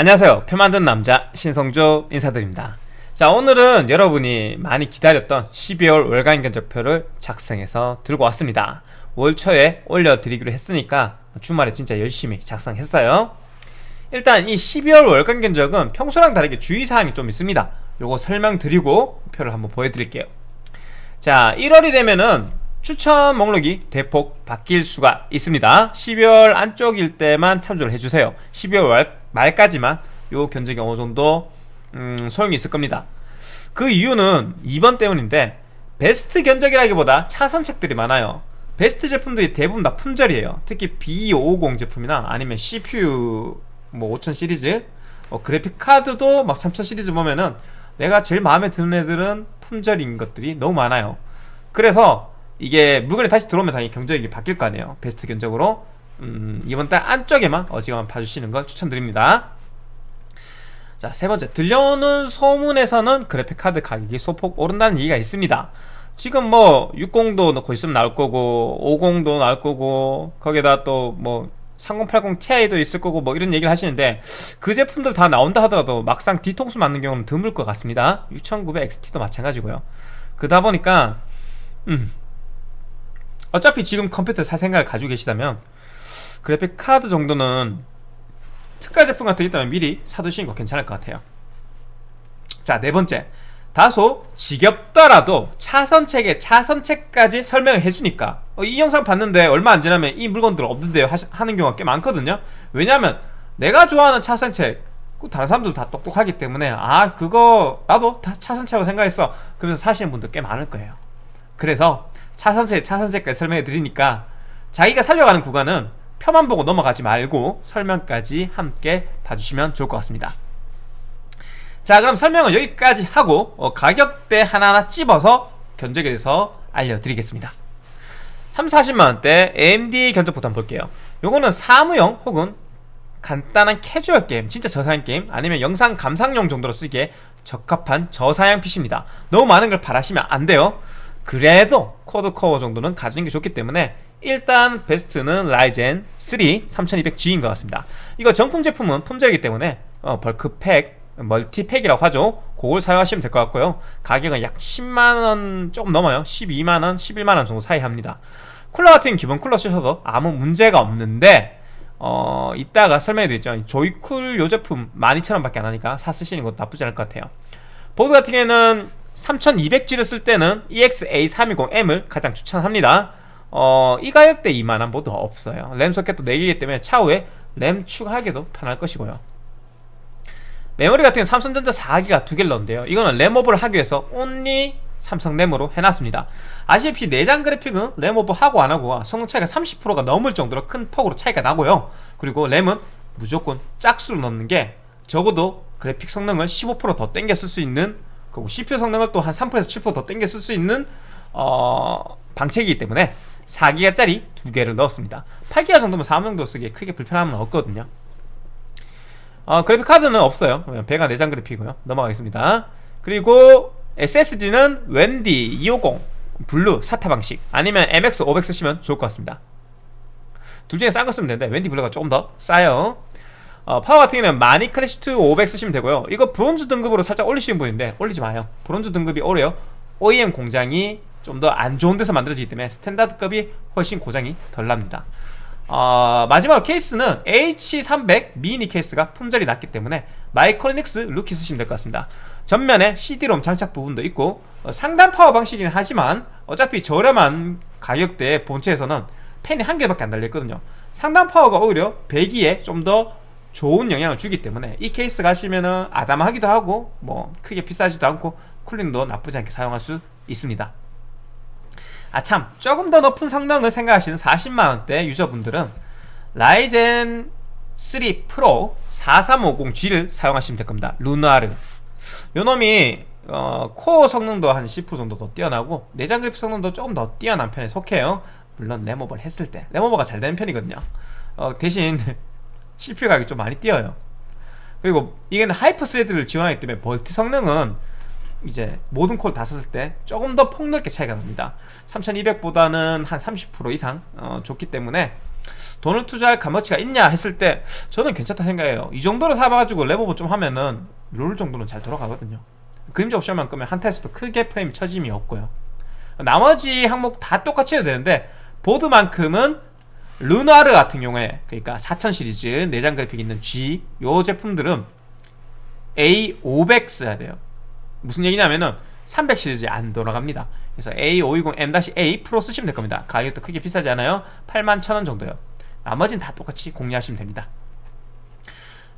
안녕하세요. 표 만든 남자 신성조 인사드립니다. 자 오늘은 여러분이 많이 기다렸던 12월 월간 견적표를 작성해서 들고 왔습니다. 월 초에 올려드리기로 했으니까 주말에 진짜 열심히 작성했어요. 일단 이 12월 월간 견적은 평소랑 다르게 주의사항이 좀 있습니다. 요거 설명드리고 표를 한번 보여드릴게요. 자 1월이 되면은 추천 목록이 대폭 바뀔 수가 있습니다. 12월 안쪽일 때만 참조를 해주세요. 12월 말까지만 요 견적이 어느 정도 음, 소용이 있을 겁니다. 그 이유는 2번 때문인데 베스트 견적이라기보다 차선책들이 많아요. 베스트 제품들이 대부분 다 품절이에요. 특히 B550 제품이나 아니면 CPU 뭐 5000 시리즈 어, 그래픽 카드도 막 3000 시리즈 보면은 내가 제일 마음에 드는 애들은 품절인 것들이 너무 많아요. 그래서 이게 물건이 다시 들어오면 당연히 경적이 바뀔 거 아니에요. 베스트 견적으로 음, 이번 달 안쪽에만 어지간한 봐주시는 걸 추천드립니다. 자 세번째. 들려오는 소문에서는 그래픽 카드 가격이 소폭 오른다는 얘기가 있습니다. 지금 뭐 60도 넣고 있으면 나올 거고 50도 나올 거고 거기다 또뭐 3080 Ti도 있을 거고 뭐 이런 얘기를 하시는데 그 제품들 다 나온다 하더라도 막상 뒤통수 맞는 경우는 드물 것 같습니다. 6900 XT도 마찬가지고요. 그러다 보니까 음 어차피 지금 컴퓨터 살 생각을 가지고 계시다면 그래픽 카드 정도는 특가 제품 같은 게 있다면 미리 사두시는 거 괜찮을 것 같아요. 자 네 번째. 다소 지겹더라도 차선책에 차선책까지 설명을 해주니까 어, 이 영상 봤는데 얼마 안 지나면 이 물건들 없는데요 하는 경우가 꽤 많거든요. 왜냐하면 내가 좋아하는 차선책 그 다른 사람들 다 똑똑하기 때문에 아 그거 나도 다 차선책으로 생각했어. 그러면서 사시는 분들 꽤 많을 거예요. 그래서 차선책 차선책까지 설명해 드리니까 자기가 살려가는 구간은 표만 보고 넘어가지 말고 설명까지 함께 봐주시면 좋을 것 같습니다. 자 그럼 설명은 여기까지 하고 어, 가격대 하나하나 찝어서 견적에 대해서 알려드리겠습니다. 3, 40만원대 AMD 견적 부터 한번 볼게요. 요거는 사무용 혹은 간단한 캐주얼 게임 진짜 저사양 게임 아니면 영상 감상용 정도로 쓰기에 적합한 저사양 PC입니다. 너무 많은 걸 바라시면 안 돼요. 그래도 quad core 정도는 가지는 게 좋기 때문에 일단 베스트는 라이젠 3 3200G인 것 같습니다. 이거 정품 제품은 품절이기 때문에 어, bulk pack multi pack이라고 하죠. 그걸 사용하시면 될 것 같고요. 가격은 약 10만원 조금 넘어요. 12만원 11만원 정도 사이 합니다. 쿨러 같은 기본 쿨러 쓰셔도 아무 문제가 없는데 어 이따가 설명해 드렸죠. 조이쿨 요 제품 12,000원 밖에 안 하니까 사 쓰시는 것도 나쁘지 않을 것 같아요. 보드 같은 경우에는 3200G를 쓸 때는 EXA320M을 가장 추천합니다 어, 이 가격대 이만한 보드 없어요. 램 소켓도 4개이기 때문에 차후에 램 추가하기도 편할 것이고요. 메모리 같은 경우는 삼성전자 4기가 두 개를 넣은데요. 이거는 램오버를 하기 위해서 only 삼성 램으로 해놨습니다. 아시다시피 내장 그래픽은 램오버 하고 안하고가 성능 차이가 30%가 넘을 정도로 큰 폭으로 차이가 나고요. 그리고 램은 무조건 짝수로 넣는 게 적어도 그래픽 성능을 15%더 땡겨 쓸 수 있는 그리고 CPU 성능을 또 한 3%에서 7%더 땡겨 쓸 수 있는 어, 방책이기 때문에 4기가짜리 두 개를 넣었습니다. 8기가 정도면 사무용도 쓰기에 크게 불편함은 없거든요. 어, 그래픽 카드는 없어요. 배가 내장 그래픽이고요. 넘어가겠습니다. 그리고 SSD는 웬디 250 블루 SATA 방식 아니면 MX 500 쓰시면 좋을 것 같습니다. 둘 중에 싼 거 쓰면 되는데 웬디 블루가 조금 더 싸요. 어, 파워 같은 경우는 마닉 클래식2 500 쓰시면 되고요. 이거 브론즈 등급으로 살짝 올리시는 분 있는데 올리지 마요. 브론즈 등급이 오히려. OEM 공장이 좀 더 안 좋은 데서 만들어지기 때문에 standard급이 훨씬 고장이 덜 납니다. 어, 마지막으로 케이스는 H300 미니 케이스가 품절이 났기 때문에 마이크로닉스 루키 쓰시면 될 것 같습니다. 전면에 CD롬 장착 부분도 있고 어, 상단 파워 방식이긴 하지만 어차피 저렴한 가격대의 본체에서는 팬이 한 개밖에 안 달려있거든요. 상단 파워가 오히려 배기에 좀 더 좋은 영향을 주기 때문에 이 케이스 가시면은 아담하기도 하고 뭐 크게 비싸지도 않고 cooling도 나쁘지 않게 사용할 수 있습니다 아참. 조금 더 높은 성능을 생각하시는 40만원대 유저분들은 라이젠 3 프로 4350G를 사용하시면 될 겁니다. 르누아르. 요놈이 어, 코어 성능도 한 10% 정도 더 뛰어나고 내장 그래픽 성능도 조금 더 뛰어난 편에 속해요. 물론 램오버를 했을 때. 램오버가 잘 되는 편이거든요. 어, 대신 CPU 가격이 좀 많이 뛰어요. 그리고 이게는 Hyper Thread를 지원하기 때문에 멀티 성능은 이제 모든 코어 다 썼을 때 조금 더 폭넓게 차이가 납니다. 3200보다는 한 30% 이상 어, 좋기 때문에 돈을 투자할 값어치가 있냐 했을 때 저는 괜찮다 생각해요. 이 정도로 사봐가지고 램오버 좀 하면은 롤 정도는 잘 돌아가거든요. 그림자 옵션만 끄면 한타에서도 크게 프레임 처짐이 없고요. 나머지 항목 다 똑같이 해도 되는데 보드만큼은 르나르 같은 경우에 그러니까 4000 시리즈 내장 그래픽 있는 G 요 제품들은 A500 써야 돼요 무슨 얘기냐면은 300 시리즈 안 돌아갑니다. 그래서 A520M-A 프로 쓰시면 될 겁니다. 가격도 크게 비싸지 않아요. 81,000원 정도요. 나머지는 다 똑같이 공유하시면 됩니다.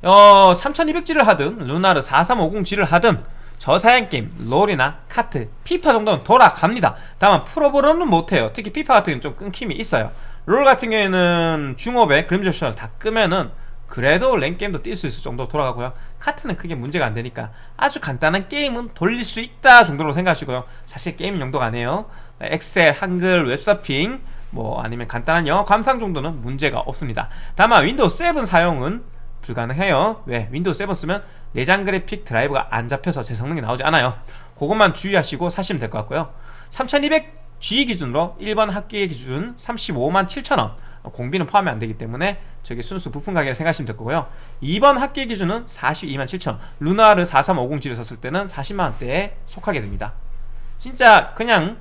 어, 3200G를 하든 루나르 4350G를 하든 저사양 게임, 롤이나 카트, 피파 정도는 돌아갑니다. 다만 풀옵으로는 못해요. 특히 피파 같은 경우는 좀 끊김이 있어요. 롤 같은 경우에는 중옵에 그림자 옵션을 다 끄면은 그래도 랭게임도 뛸 수 있을 정도 돌아가고요. 카트는 크게 문제가 안 되니까 아주 간단한 게임은 돌릴 수 있다 정도로 생각하시고요. 사실 게임 용도가 아니에요. 엑셀, 한글, 웹서핑 뭐 아니면 간단한 영화 감상 정도는 문제가 없습니다. 다만 윈도우 7 사용은 불가능해요. 왜? 윈도우 7 쓰면 내장 그래픽 드라이브가 안 잡혀서 제 성능이 나오지 않아요. 그것만 주의하시고 사시면 될 것 같고요. 3200G 기준으로 1번 학기 기준 35만 7천원 공비는 포함이 안 되기 때문에 저게 순수 부품 가격을 생각하시면 될 거고요. 2번 학기 기준은 42만 7천. 르누아르 4350G를 썼을 때는 40만 원대에 속하게 됩니다. 진짜 그냥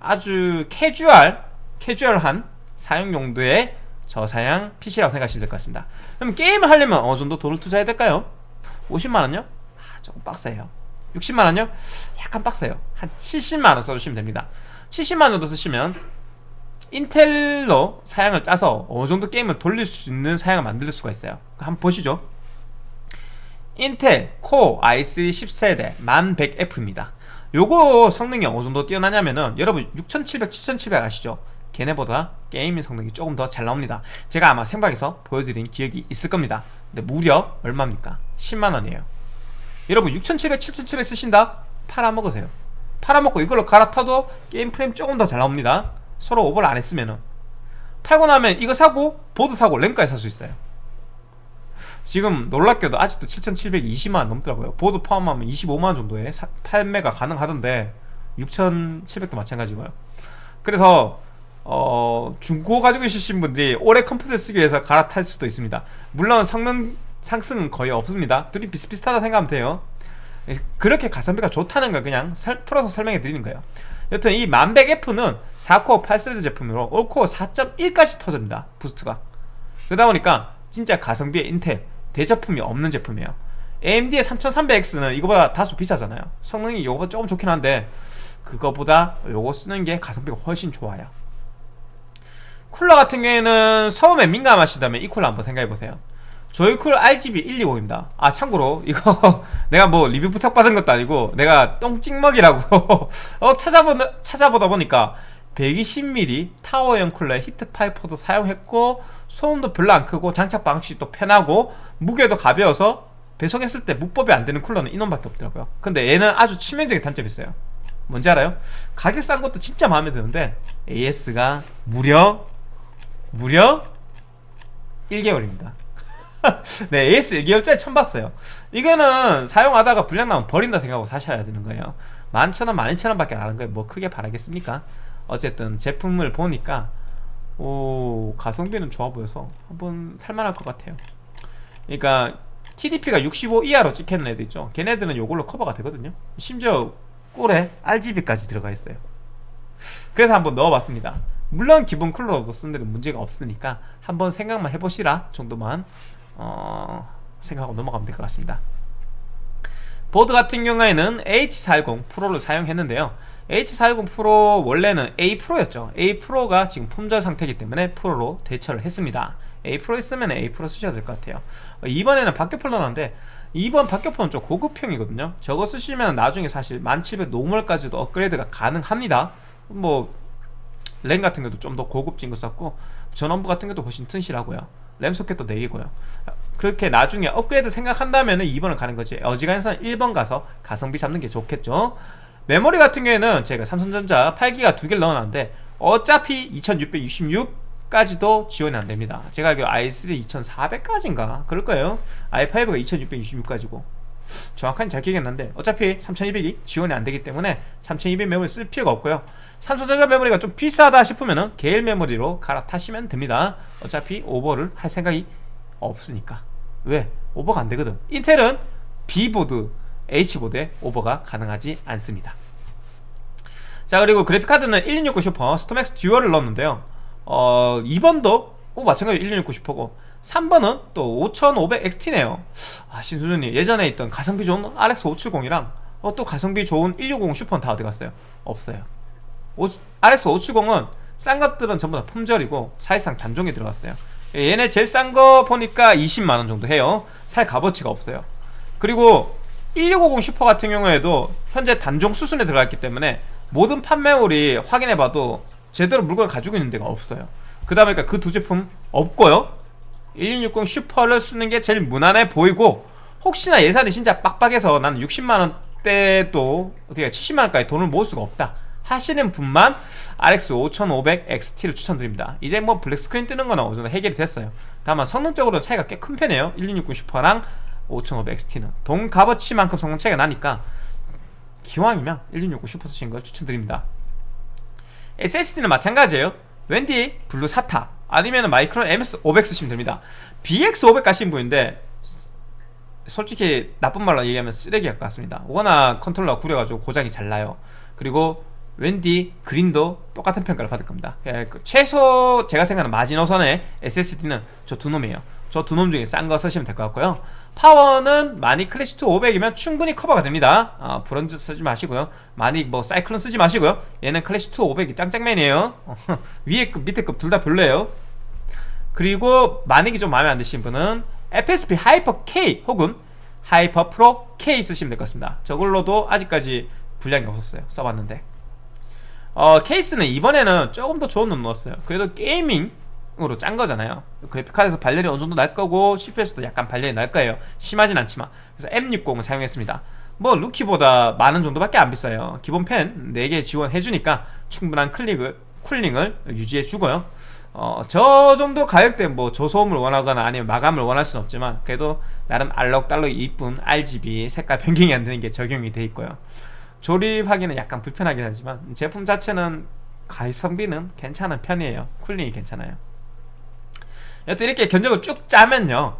아주 캐주얼 캐주얼한 사용 용도의 저사양 PC라고 생각하시면 될 것 같습니다. 그럼 게임을 하려면 어느 정도 돈을 투자해야 될까요? 50만 원요? 아 조금 빡세요. 60만 원요? 약간 빡세요. 한 70만 원 써주시면 됩니다. 70만 원 정도 쓰시면 인텔로 사양을 짜서 어느 정도 게임을 돌릴 수 있는 사양을 만들 수가 있어요. 한번 보시죠. 인텔 코어 i3 10세대 1100F입니다. 요거 성능이 어느 정도 뛰어나냐면은 여러분 6700, 7700 아시죠? 걔네보다 게이밍 성능이 조금 더 잘 나옵니다. 제가 아마 생방에서 보여드린 기억이 있을 겁니다. 근데 무려 얼마입니까? 10만원이에요. 여러분 6700, 7700 쓰신다? 팔아먹으세요. 팔아먹고 이걸로 갈아타도 게임 프레임 조금 더 잘 나옵니다 서로 오버를 안 했으면은. 팔고 나면 이거 사고 보드 사고 램까지 살 수 있어요. 지금 놀랍게도 아직도 7700 20만원 넘더라고요. 보드 포함하면 25만원 정도에 사, 판매가 가능하던데 6700도 마찬가지고요. 그래서 어, 중고 가지고 있으신 분들이 올해 컴퓨터 쓰기 위해서 갈아탈 수도 있습니다. 물론 성능 상승은 거의 없습니다. 둘이 비슷비슷하다 생각하면 돼요. 그렇게 가성비가 좋다는 걸 그냥 설, 풀어서 설명해 드리는 거예요 여튼 이 만백 F는 4코어 8 thread 제품으로 all core 4.1까지 터집니다 부스트가. 그러다 보니까 진짜 가성비의 인텔 대체품이 없는 제품이에요. AMD의 3300X는 이거보다 다소 비싸잖아요. 성능이 이거보다 조금 좋긴 한데 그거보다 요거 쓰는 게 가성비가 훨씬 좋아요. 쿨러 같은 경우에는 소음에 민감하시다면 이 쿨러 한번 생각해보세요 조이쿨 RGB 120입니다. 아 참고로 이거 내가 뭐 리뷰 부탁받은 것도 아니고 내가 똥찍먹이라고 어 찾아보다, 찾아보다 보니까 120mm 타워형 쿨러에 heat pipe도 사용했고 소음도 별로 안 크고 장착 방식도 편하고 무게도 가벼워서 배송했을 때 무법이 안 되는 쿨러는 이놈밖에 없더라고요. 근데 얘는 아주 치명적인 단점이 있어요. 뭔지 알아요? 가격 싼 것도 진짜 마음에 드는데 AS가 무려 무려 1개월입니다 네 AS 1개월짜리 처음 봤어요. 이거는 사용하다가 불량 나면 버린다 생각하고 사셔야 되는 거예요. 11,000원, 12,000원 밖에 안 하는 거예요. 뭐 크게 바라겠습니까? 어쨌든 제품을 보니까 오 가성비는 좋아 보여서 한번 살만할 것 같아요. 그러니까 TDP가 65 이하로 찍히는 애들 있죠? 걔네들은 요걸로 커버가 되거든요. 심지어 꼴에 RGB까지 들어가 있어요. 그래서 한번 넣어봤습니다. 물론 기본 쿨러도 쓰는 데는 문제가 없으니까 한번 생각만 해보시라 정도만 어, 생각하고 넘어가면 될 것 같습니다. 보드 같은 경우에는 H410 프로를 사용했는데요. H410 프로 원래는 A 프로였죠. A 프로가 지금 품절 상태이기 때문에 프로로 대체를 했습니다. A 프로 있으면 A 프로 쓰셔야 될 것 같아요. 어, 이번에는 박격포 넣었는데 이번 박격포는 좀 고급형이거든요. 저거 쓰시면 나중에 사실 1700 normal까지도 업그레이드가 가능합니다. 뭐 램 같은 것도 좀 더 고급진 거 썼고 전원부 같은 것도 훨씬 튼실하고요 램 소켓도 4개고요. 그렇게 나중에 업그레이드 생각한다면 2번을 가는 거지. 어지간해서는 1번 가서 가성비 잡는 게 좋겠죠. 메모리 같은 경우에는 제가 삼성전자 8기가 두 개를 넣어놨는데 어차피 2666까지도 지원이 안됩니다. 제가 알기로 i3 2400까지인가? 그럴 거예요. i5가 2666까지고 정확하게 잘 나는데 어차피 3200이 지원이 안 되기 때문에 3200 메모리 쓸 필요가 없고요. 삼성전자 메모리가 좀 비싸다 싶으면 은 GeIL 메모리로 갈아타시면 됩니다. 어차피 오버를 할 생각이 없으니까. 왜? 오버가 안 되거든. 인텔은 B보드, H보드에 오버가 가능하지 않습니다. 자 그리고 그래픽카드는 1660 슈퍼 스톰엑스 듀얼을 넣었는데요. 어 2번도 오 마찬가지로 1660 슈퍼고 3번은 또 5500XT네요. 아 신수준님 예전에 있던 가성비 좋은 RX 570이랑 어, 또 가성비 좋은 160 슈퍼는 다 어디 갔어요? 없어요. 오, RX 570은 싼 것들은 전부 다 품절이고 사실상 단종이 들어갔어요. 얘네 제일 싼 거 보니까 20만원 정도 해요. 살 값어치가 없어요. 그리고 1650 슈퍼 같은 경우에도 현재 단종 수순에 들어가 있기 때문에 모든 판매물이 확인해봐도 제대로 물건을 가지고 있는 데가 없어요. 그다 보니까 그두 제품 없고요 1660 슈퍼를 쓰는 게 제일 무난해 보이고 혹시나 예산이 진짜 빡빡해서 나는 60만원대도 그러니까 70만원까지 돈을 모을 수가 없다 하시는 분만 RX 5500 XT를 추천드립니다. 이제 뭐 black screen 뜨는 거나 어느 정도 해결이 됐어요. 다만 성능적으로 차이가 꽤 큰 편이에요. 1660 슈퍼랑 5500 XT는. 돈 값어치만큼 성능 차이가 나니까 기왕이면 1660 슈퍼 쓰신 걸 추천드립니다. SSD는 마찬가지예요. 웬디 블루 SATA 아니면 마이크론 MX500 쓰시면 됩니다. BX500 가신 분인데 솔직히 나쁜 말로 얘기하면 쓰레기 같습니다. 워낙 컨트롤러가 구려가지고 고장이 잘 나요. 그리고 웬디 그린도 똑같은 평가를 받을 겁니다. 예, 그 최소 제가 생각하는 마지노선의 SSD는 저 두 놈이에요. 저 두 놈 중에 싼 거 쓰시면 될 것 같고요 파워는 마닉 클래식2 500이면 충분히 커버가 됩니다. 어, 브론즈 쓰지 마시고요. 마닉 뭐 사이클론 쓰지 마시고요. 얘는 클래식2 500이 짱짱맨이에요. 위에 급 밑에 급 둘 다 별로예요. 그리고 만약에 좀 마음에 안 드신 분은 FSP 하이퍼 K 혹은 하이퍼 프로 K 쓰시면 될 것 같습니다. 저걸로도 아직까지 불량이 없었어요. 써봤는데. 어, 케이스는 이번에는 조금 더 좋은 놈 넣었어요. 그래도 게이밍 으로 짠 거잖아요. 그래픽카드에서 발열이 어느 정도 날 거고 CPU에서도 약간 발열이 날 거예요. 심하진 않지만. 그래서 M60을 사용했습니다. 뭐 루키보다 만원 정도밖에 안 비싸요. 기본 펜 4개 지원해주니까 충분한 클릭을, 쿨링을 유지해주고요. 어, 저 정도 가격대 뭐 저소음을 원하거나 아니면 마감을 원할 수는 없지만 그래도 나름 알록달록 이쁜 RGB 색깔 변경이 안 되는 게 적용이 돼 있고요. 조립하기는 약간 불편하긴 하지만 제품 자체는 가성비는 괜찮은 편이에요. cooling이 괜찮아요 여튼 이렇게 견적을 쭉 짜면요.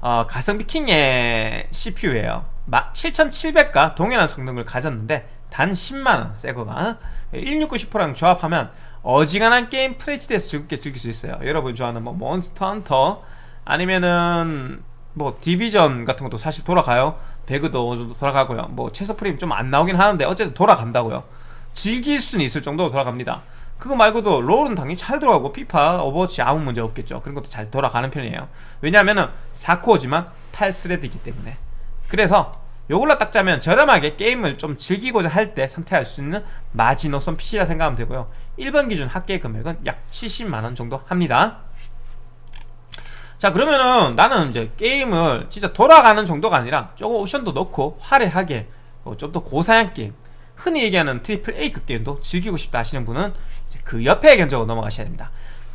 어, 가성비 킹의 CPU예요. 7700과 동일한 성능을 가졌는데 단 10만원 새거가 169 0랑 조합하면 어지간한 게임 full HD에서 즐겁게 즐길 수 있어요. 여러분 좋아하는 뭐 몬스터 헌터 아니면은 뭐 디비전 같은 것도 사실 돌아가요. 배그도 정도 돌아가고요. 뭐 최소 프레임 좀 안 나오긴 하는데 어쨌든 돌아간다고요. 즐길 수는 있을 정도로 돌아갑니다 그거 말고도 롤은 당연히 잘 돌아가고 피파, 오버워치 아무 문제 없겠죠. 그런 것도 잘 돌아가는 편이에요. 왜냐하면은 4코어지만 8thread이기 때문에. 그래서 요걸로 딱 짜면 저렴하게 게임을 좀 즐기고자 할 때 선택할 수 있는 마지노선 PC라 생각하면 되고요. 1번 기준 합계 금액은 약 70만원 정도 합니다. 자 그러면은 나는 이제 게임을 진짜 돌아가는 정도가 아니라 조금 옵션도 넣고 화려하게 어, 좀더 고사양 게임 흔히 얘기하는 triple A급 게임도 즐기고 싶다 하시는 분은 그 옆에 견적으로 넘어가셔야 됩니다.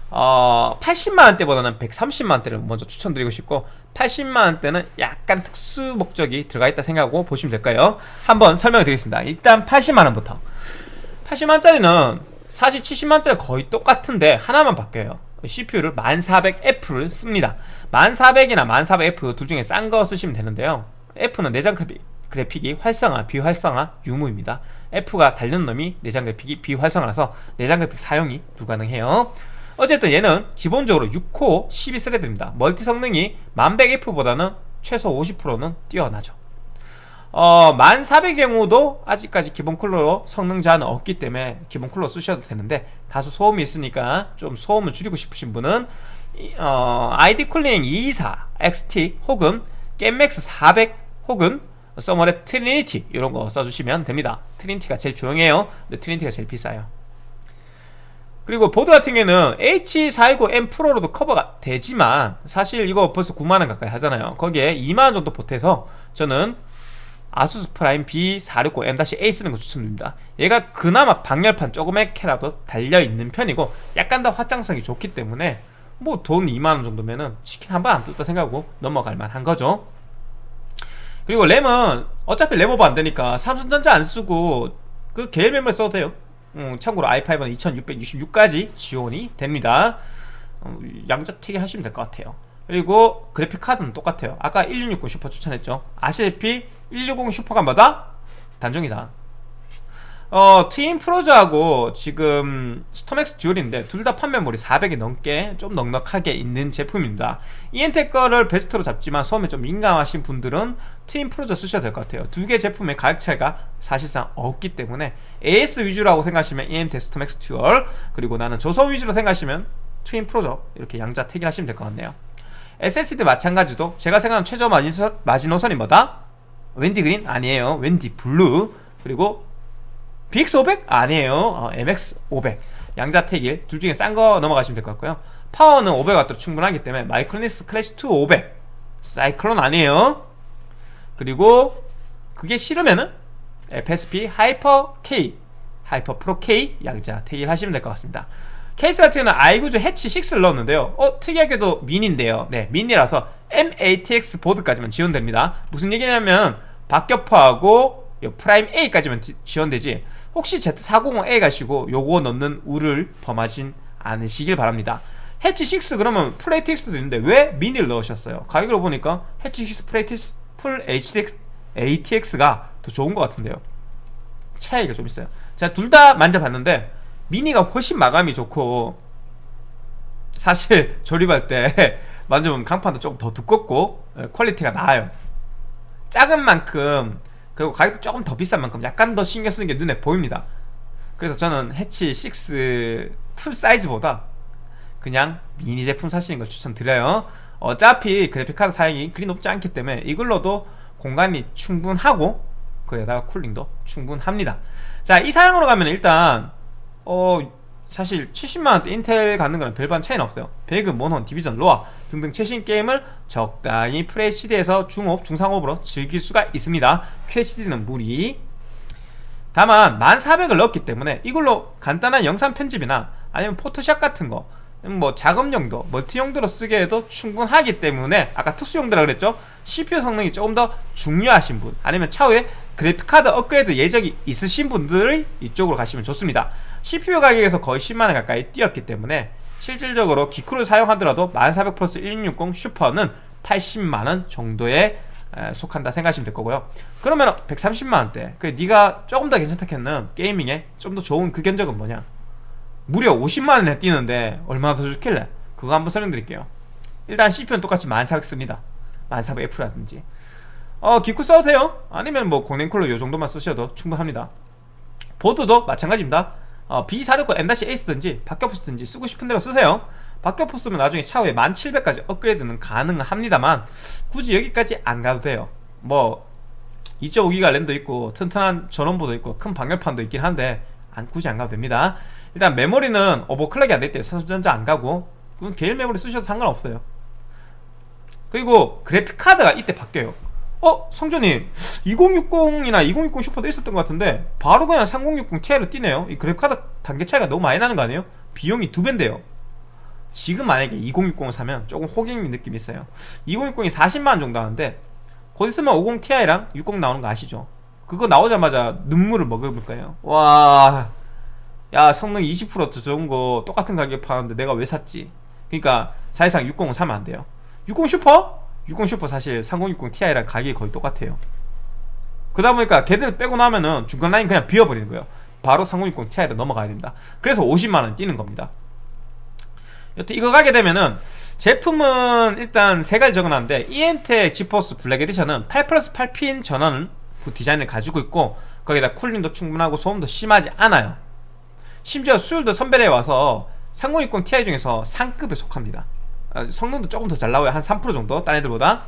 어, 80만원대보다는 130만원대를 먼저 추천드리고 싶고 80만원대는 약간 특수 목적이 들어가 있다 생각하고 보시면 될까요. 한번 설명을 드리겠습니다. 일단 80만원부터. 80만원짜리는 사실 70만원짜리 거의 똑같은데 하나만 바뀌어요. CPU를 1400F를 씁니다. 1400이나 1400F 둘 중에 싼 거 쓰시면 되는데요. F는 내장 그래픽이 활성화, 비활성화 유무입니다 F가 달는 놈이 내장 그래픽이 비활성화라서 내장 그래픽 사용이 불가능해요. 어쨌든 얘는 기본적으로 6코어 12스레드입니다. 멀티 성능이 1100F보다는 최소 50%는 뛰어나죠. 어, 1400의 경우도 아직까지 기본 쿨러로 성능 제한은 없기 때문에 기본 쿨러 쓰셔도 되는데 다소 소음이 있으니까 좀 소음을 줄이고 싶으신 분은 어, ID-COOLING 224 XT 혹은 GAMMAX 400 혹은 써모랩 Trinity 이런 거 써주시면 됩니다. Trinity가 제일 조용해요. 근데 Trinity가 제일 비싸요. 그리고 보드 같은 경우에는 H420M Pro로도 커버가 되지만 사실 이거 벌써 9만원 가까이 하잖아요. 거기에 2만원 정도 보태서 저는 ASUS Prime B460M-A 쓰는 거 추천드립니다. 얘가 그나마 방열판 조그맣게라도 달려있는 편이고 약간 더 확장성이 좋기 때문에 뭐 돈 2만원 정도면은 치킨 한 번 안 뜯는다 생각하고 넘어갈 만한 거죠 그리고 램은 어차피 램 오버 안 되니까 삼성전자 안 쓰고 그 계열 메모리 써도 돼요. 음, 참고로 i5는 2666까지 지원이 됩니다. 어, 양자택일 하시면 될 것 같아요. 그리고 그래픽 카드는 똑같아요. 아까 1660 슈퍼 추천했죠? 아시다시피 1660 Super가 뭐다? 단종이다 어, Twin Frozr하고 지금 StormX Dual인데 둘 다 판매물이 400이 넘게 좀 넉넉하게 있는 제품입니다. EMTEK 거를 베스트로 잡지만 소음에 좀 민감하신 분들은 Twin Frozr 쓰셔도 될 것 같아요. 두 개 제품의 가격 차이가 사실상 없기 때문에 AS 위주라고 생각하시면 EMTEK StormX Dual 그리고 나는 저소음 위주로 생각하시면 Twin Frozr 이렇게 양자 택일 하시면 될 것 같네요. SSD 마찬가지도 제가 생각하는 최저 마지노선, 마지노선이 뭐다? WD Green? 아니에요. WD Blue. 그리고 BX500? 아니에요. 어, MX500 양자택일. 둘 중에 싼 거 넘어가시면 될 것 같고요. 파워는 500W로 충분하기 때문에 마이크로닉스 Classic II 500 사이클론 아니에요. 그리고 그게 싫으면은 FSP 하이퍼 K 하이퍼 프로 K 양자택일 하시면 될 것 같습니다. 케이스 같은 경우는 i9주 해치 6를 넣었는데요. 어 특이하게도 미니인데요. 네 미니라서 MATX 보드까지만 지원됩니다. 무슨 얘기냐면 박격포하고 Prime A까지만 지원되지 혹시 Z450A 가시고 요거 넣는 우를 범하진 않으시길 바랍니다. HATCH 6 그러면 full ATX도 있는데 왜 미니를 넣으셨어요? 가격을 보니까 HATCH 6 full ATX, full ATX, ATX가 더 좋은 것 같은데요. 차이가 좀 있어요. 제가 둘 다 만져봤는데 미니가 훨씬 마감이 좋고 사실 조립할 때 만져보면 강판도 조금 더 두껍고 예, quality가 나아요. 작은 만큼 그리고 가격도 조금 더 비싼 만큼 약간 더 신경 쓰는 게 눈에 보입니다. 그래서 저는 HATCH 6 full size보다 그냥 미니 제품 사시는 걸 추천드려요. 어차피 그래픽카드 사양이 그리 높지 않기 때문에 이걸로도 공간이 충분하고 거기다가 cooling도 충분합니다. 자 이 사양으로 가면 일단 어 사실 70만원대 인텔 갖는 거랑 별반 차이는 없어요. 배그, 몬헌, 디비전, 로아 등등 최신 게임을 적당히 FHD에서 중업, 중상업으로 즐길 수가 있습니다. QHD는 무리. 다만 1400을 넣었기 때문에 이걸로 간단한 영상 편집이나 아니면 포토샵 같은 거 뭐 작업 용도, 멀티 용도로 쓰게 해도 충분하기 때문에 아까 특수 용도라 그랬죠? CPU 성능이 조금 더 중요하신 분 아니면 차후에 그래픽카드 업그레이드 예정이 있으신 분들이 이쪽으로 가시면 좋습니다 CPU 가격에서 거의 10만원 가까이 뛰었기 때문에 실질적으로 기쿠를 사용하더라도 1400 플러스 1660 슈퍼는 80만원 정도에 속한다 생각하시면 될 거고요. 그러면 130만원대. 그 네가 조금 더 괜찮다 했는 게이밍에 좀 더 좋은 그 견적은 뭐냐? 무려 50만원에 뛰는데 얼마나 더 좋길래? 그거 한번 설명드릴게요. 일단 CPU는 똑같이 1400 씁니다. 1400F라든지. 어 기쿠 써도 돼요? 아니면 뭐 공랭쿨러 요정도만 쓰셔도 충분합니다. 보드도 마찬가지입니다 어, B460M-A 쓰든지 박격포 쓰든지 쓰고 싶은 대로 쓰세요. 박격포 쓰면 나중에 차후에 1700까지 업그레이드는 가능합니다만 굳이 여기까지 안 가도 돼요. 뭐 2.5기가 램도 있고 튼튼한 전원부도 있고 큰 방열판도 있긴 한데 안 굳이 안 가도 됩니다. 일단 메모리는 overclock이 안 될때 삼성전자 안 가고 그 계열 메모리 쓰셔도 상관없어요. 그리고 그래픽카드가 이때 바뀌어요 어? 성전님 2060이나 2060 슈퍼도 있었던 것 같은데 바로 그냥 3060 Ti로 뛰네요 이 그래픽카드 단계 차이가 너무 많이 나는 거 아니에요? 비용이 두 배인데요 지금 만약에 2060을 사면 조금 호갱 느낌이 있어요 2060이 40만원 정도 하는데 곧 있으면 50 Ti랑 60 나오는 거 아시죠? 그거 나오자마자 눈물을 먹어볼 거예요 와... 야 성능 20%더 좋은 거 똑같은 가격 파는데 내가 왜 샀지? 그러니까 사실상 60을 사면 안 돼요 60 슈퍼? 60 슈퍼 사실 3060 Ti랑 가격이 거의 똑같아요. 그러다 보니까 걔들 빼고 나면은 중간 라인 그냥 비워버리는 거예요. 바로 3060 Ti로 넘어가야 됩니다. 그래서 50만원 뛰는 겁니다. 여튼 이거 가게 되면은 제품은 일단 세 가지 적어놨는데 ENTEC 지포스 블랙 에디션은 8 플러스 8핀 전원 그 디자인을 가지고 있고 거기다 cooling도 충분하고 소음도 심하지 않아요. 심지어 수율도 선별해 와서 3060 Ti 중에서 상급에 속합니다. 아, 성능도 조금 더 잘 나와요. 한 3% 정도? 딴 애들보다?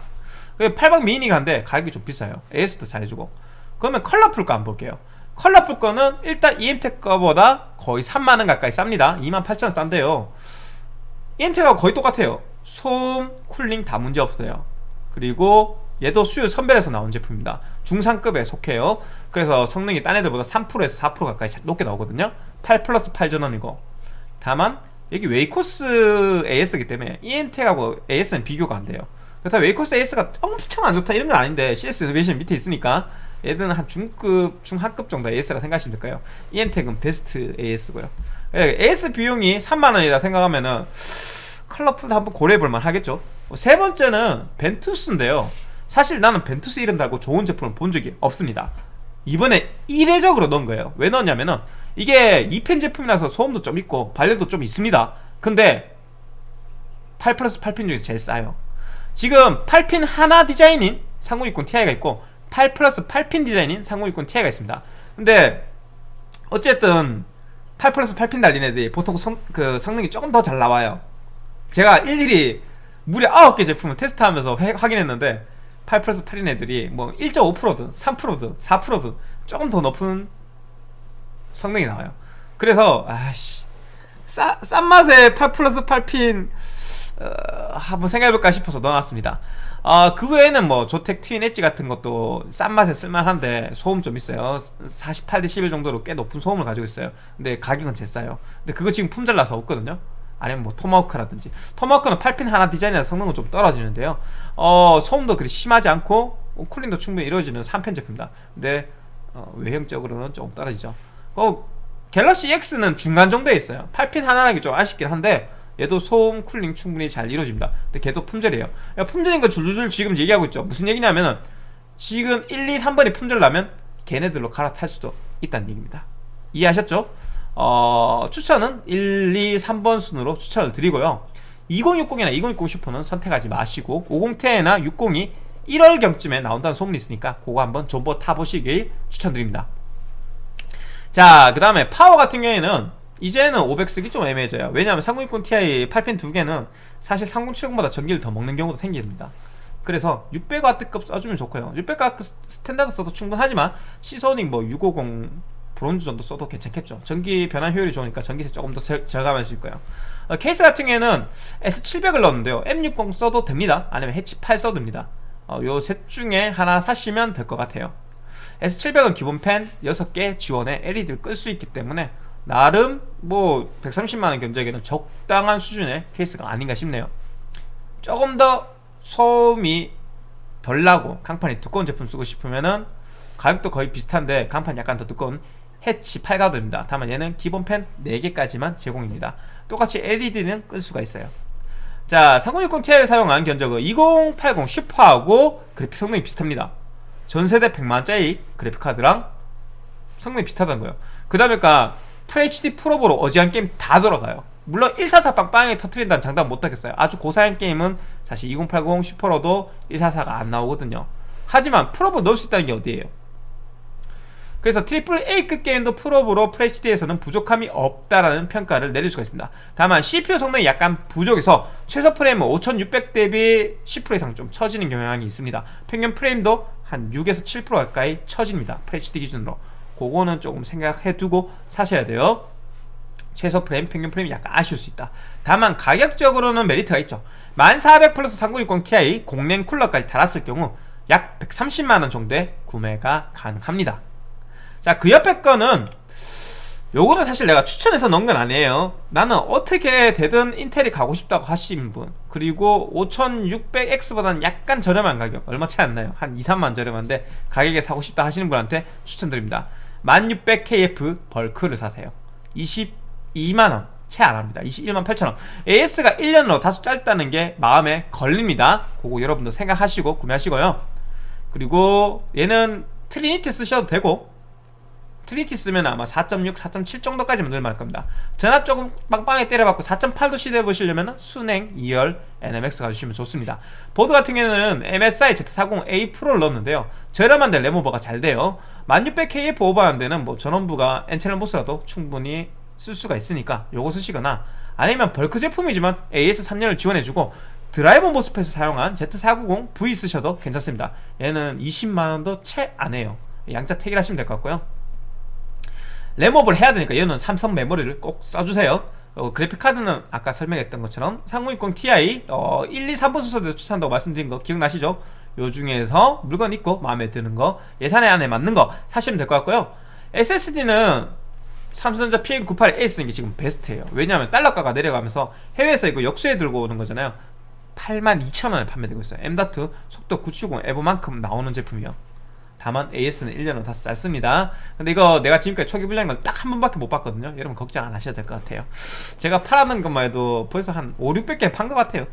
8박 미니가 한데 가격이 좀 비싸요. AS도 잘해주고. 그러면 Colorful 거 한번 볼게요. Colorful 거는 일단 EMTEK 거보다 거의 3만원 가까이 쌉니다. 28,000원 싼데요. EMTEK하고 거의 똑같아요. 소음, cooling 다 문제없어요. 그리고 얘도 수율 선별해서 나온 제품입니다. 중상급에 속해요. 그래서 성능이 딴 애들보다 3%에서 4% 가까이 높게 나오거든요. 8 플러스 8 전원이고. 다만 여기 웨이코스 AS이기 때문에 이엠텍하고 AS는 비교가 안 돼요. 그렇다고 웨이코스 AS가 엄청 안 좋다 이런 건 아닌데 CS 이노베이션 밑에 있으니까 얘들은 한 중급, 중하급 정도 AS라 생각하시면 될까요? 이엠텍은 베스트 AS고요. AS 비용이 3만원이다 생각하면은 컬러풀도 한번 고려해볼만 하겠죠. 뭐세 번째는 벤투스인데요. 사실 나는 벤투스 이름 달고 좋은 제품을 본 적이 없습니다. 이번에 이례적으로 넣은 거예요. 왜 넣었냐면은 이게 2펜 제품이라서 소음도 좀 있고 발열도 좀 있습니다. 근데 8 플러스 8핀 중에서 제일 싸요. 지금 8핀 하나 디자인인 3060 Ti가 있고 8 플러스 8핀 디자인인 3060 Ti가 있습니다. 근데 어쨌든 8 플러스 8핀 달린 애들이 보통 성, 그 성능이 조금 더 잘 나와요. 제가 일일이 무려 9개 제품을 테스트하면서 회, 확인했는데 8 플러스 8핀 애들이 뭐 1.5%든 3%든 4%든 조금 더 높은 성능이 나와요. 그래서 아씨 싸, 싼 맛에 8 플러스 8핀 어, 한번 생각해볼까 싶어서 넣어놨습니다. 아, 그 외에는 뭐 조텍 트윈 엣지 같은 것도 싼 맛에 쓸만한데 소음 좀 있어요. 48대 11 정도로 꽤 높은 소음을 가지고 있어요. 근데 가격은 제일 싸요. 근데 그거 지금 품절 나서 없거든요. 아니면 뭐 토마호크라든지. 토마호크는 8핀 하나 디자인이라 성능은 좀 떨어지는데요. 어 소음도 그리 심하지 않고 어, 쿨링도 충분히 이루어지는 3펜 제품이다. 근데 어, 외형적으로는 조금 떨어지죠 어, 갤럭시 X는 중간 정도에 있어요. 8핀 하나라기 좀 아쉽긴 한데 얘도 소음 쿨링 충분히 잘 이루어집니다. 근데 걔도 품절이에요. 품절인 거 줄줄줄 지금 얘기하고 있죠. 무슨 얘기냐면은 지금 1, 2, 3번이 품절 나면 걔네들로 갈아탈 수도 있다는 얘기입니다. 이해하셨죠? 어, 추천은 1, 2, 3번 순으로 추천을 드리고요. 2060이나 2060 슈퍼는 선택하지 마시고 50 Ti나 60이 1월경쯤에 나온다는 소문이 있으니까 그거 한번 존버 타보시길 추천드립니다 자 그 다음에 파워 같은 경우에는 이제는 500 쓰기 좀 애매해져요. 왜냐하면 3060 Ti 8핀 두 개는 사실 3070보다 전기를 더 먹는 경우도 생깁니다. 그래서 600W급 써주면 좋고요. 600W 스탠다드 써도 충분하지만 시소닉 뭐 650 브론즈 정도 써도 괜찮겠죠. 전기 변환 효율이 좋으니까 전기세 조금 더 절감하실 거예요. 어, 케이스 같은 경우에는 S700을 넣었는데요. M60 써도 됩니다. 아니면 해치 8 써도 됩니다. 어, 요셋 중에 하나 사시면 될 것 같아요 S700은 기본 펜 6개 지원에 LED를 끌 수 있기 때문에 나름 뭐 130만원 견적에는 적당한 수준의 케이스가 아닌가 싶네요. 조금 더 소음이 덜 나고 강판이 두꺼운 제품 쓰고 싶으면은 가격도 거의 비슷한데 강판 약간 더 두꺼운 해치 8가드입니다. 다만 얘는 기본 펜 4개까지만 제공입니다. 똑같이 LED는 끌 수가 있어요. 자 3060 Ti를 사용한 견적은 2080 슈퍼하고 그래픽 성능이 비슷합니다 전세대 100만원짜리 그래픽카드랑 성능이 비슷하다는 거예요. 그 다음에 FHD 프로보로 어지한 게임 다 돌아가요. 물론 144 빵빵하게 터트린다는 장담 못하겠어요. 아주 고사양 게임은 사실 2080 슈퍼로도 144가 안 나오거든요. 하지만 풀옵 넣을 수 있다는 게 어디예요? 그래서 트리플 A급 게임도 풀옵으로 FHD에서는 부족함이 없다라는 평가를 내릴 수가 있습니다. 다만 CPU 성능이 약간 부족해서 최소 프레임은 5600 대비 10% 이상 좀 처지는 경향이 있습니다. 평균 프레임도 한 6에서 7% 가까이 처집니다. FHD 기준으로. 그거는 조금 생각해 두고 사셔야 돼요. 최소 프레임, 평균 프레임이 약간 아쉬울 수 있다. 다만 가격적으로는 메리트가 있죠. 1400 플러스 3060 Ti 공랭 쿨러까지 달았을 경우 약 130만원 정도의 구매가 가능합니다. 자 그 옆에 거는 요거는 사실 내가 추천해서 넣은 건 아니에요. 나는 어떻게 되든 인텔이 가고 싶다고 하시는 분 그리고 5600X보다는 약간 저렴한 가격 얼마 차이 안 나요. 한 2, 3만 저렴한데 가격에 사고 싶다 하시는 분한테 추천드립니다. 1600KF 벌크를 사세요. 22만원 채 안합니다. 21만 8천원. AS가 1년으로 다소 짧다는 게 마음에 걸립니다. 그거 여러분도 생각하시고 구매하시고요. 그리고 얘는 트리니티 쓰셔도 되고 트리니티 쓰면 아마 4.6, 4.7 정도까지만 넣을만할 겁니다. 전압 조금 빵빵하게 때려받고 4.8도 시도해보시려면 수랭 2열 NMX 가주시면 좋습니다. 보드 같은 경우는 MSI Z40A 프로를 넣었는데요. 저렴한데 램오버가 잘 돼요. 1600KF 오버하는 뭐 전원부가 N채널 MOS라도 충분히 쓸 수가 있으니까 요거 쓰시거나 아니면 벌크 제품이지만 AS3년을 지원해주고 드라이버 모스펫을 사용한 Z490V 쓰셔도 괜찮습니다. 얘는 20만원도 채 안해요. 양자 택일하시면 될 것 같고요 램업을 해야 되니까 얘는 삼성 메모리를 꼭 써주세요. 어, 그래픽카드는 아까 설명했던 것처럼 3060 Ti 어, 1, 2, 3번 순서대로 추천한다고 말씀드린 거 기억나시죠? 요 중에서 물건 있고 마음에 드는 거 예산에 안에 맞는 거 사시면 될 것 같고요. SSD는 삼성전자 PN98A 쓰는 게 지금 베스트예요. 왜냐하면 달러가가 내려가면서 해외에서 이거 역수해 들고 오는 거잖아요. 82,000원에 판매되고 있어요. M.2 속도 970 에버만큼 나오는 제품이요 다만 AS는 1년은 다소 짧습니다. 근데 이거 내가 지금까지 초기 불량을 딱한 번밖에 못 봤거든요. 여러분 걱정 안 하셔도 될 것 같아요. 제가 팔았는 것만 해도 벌써 한 5, 600개 판 것 같아요.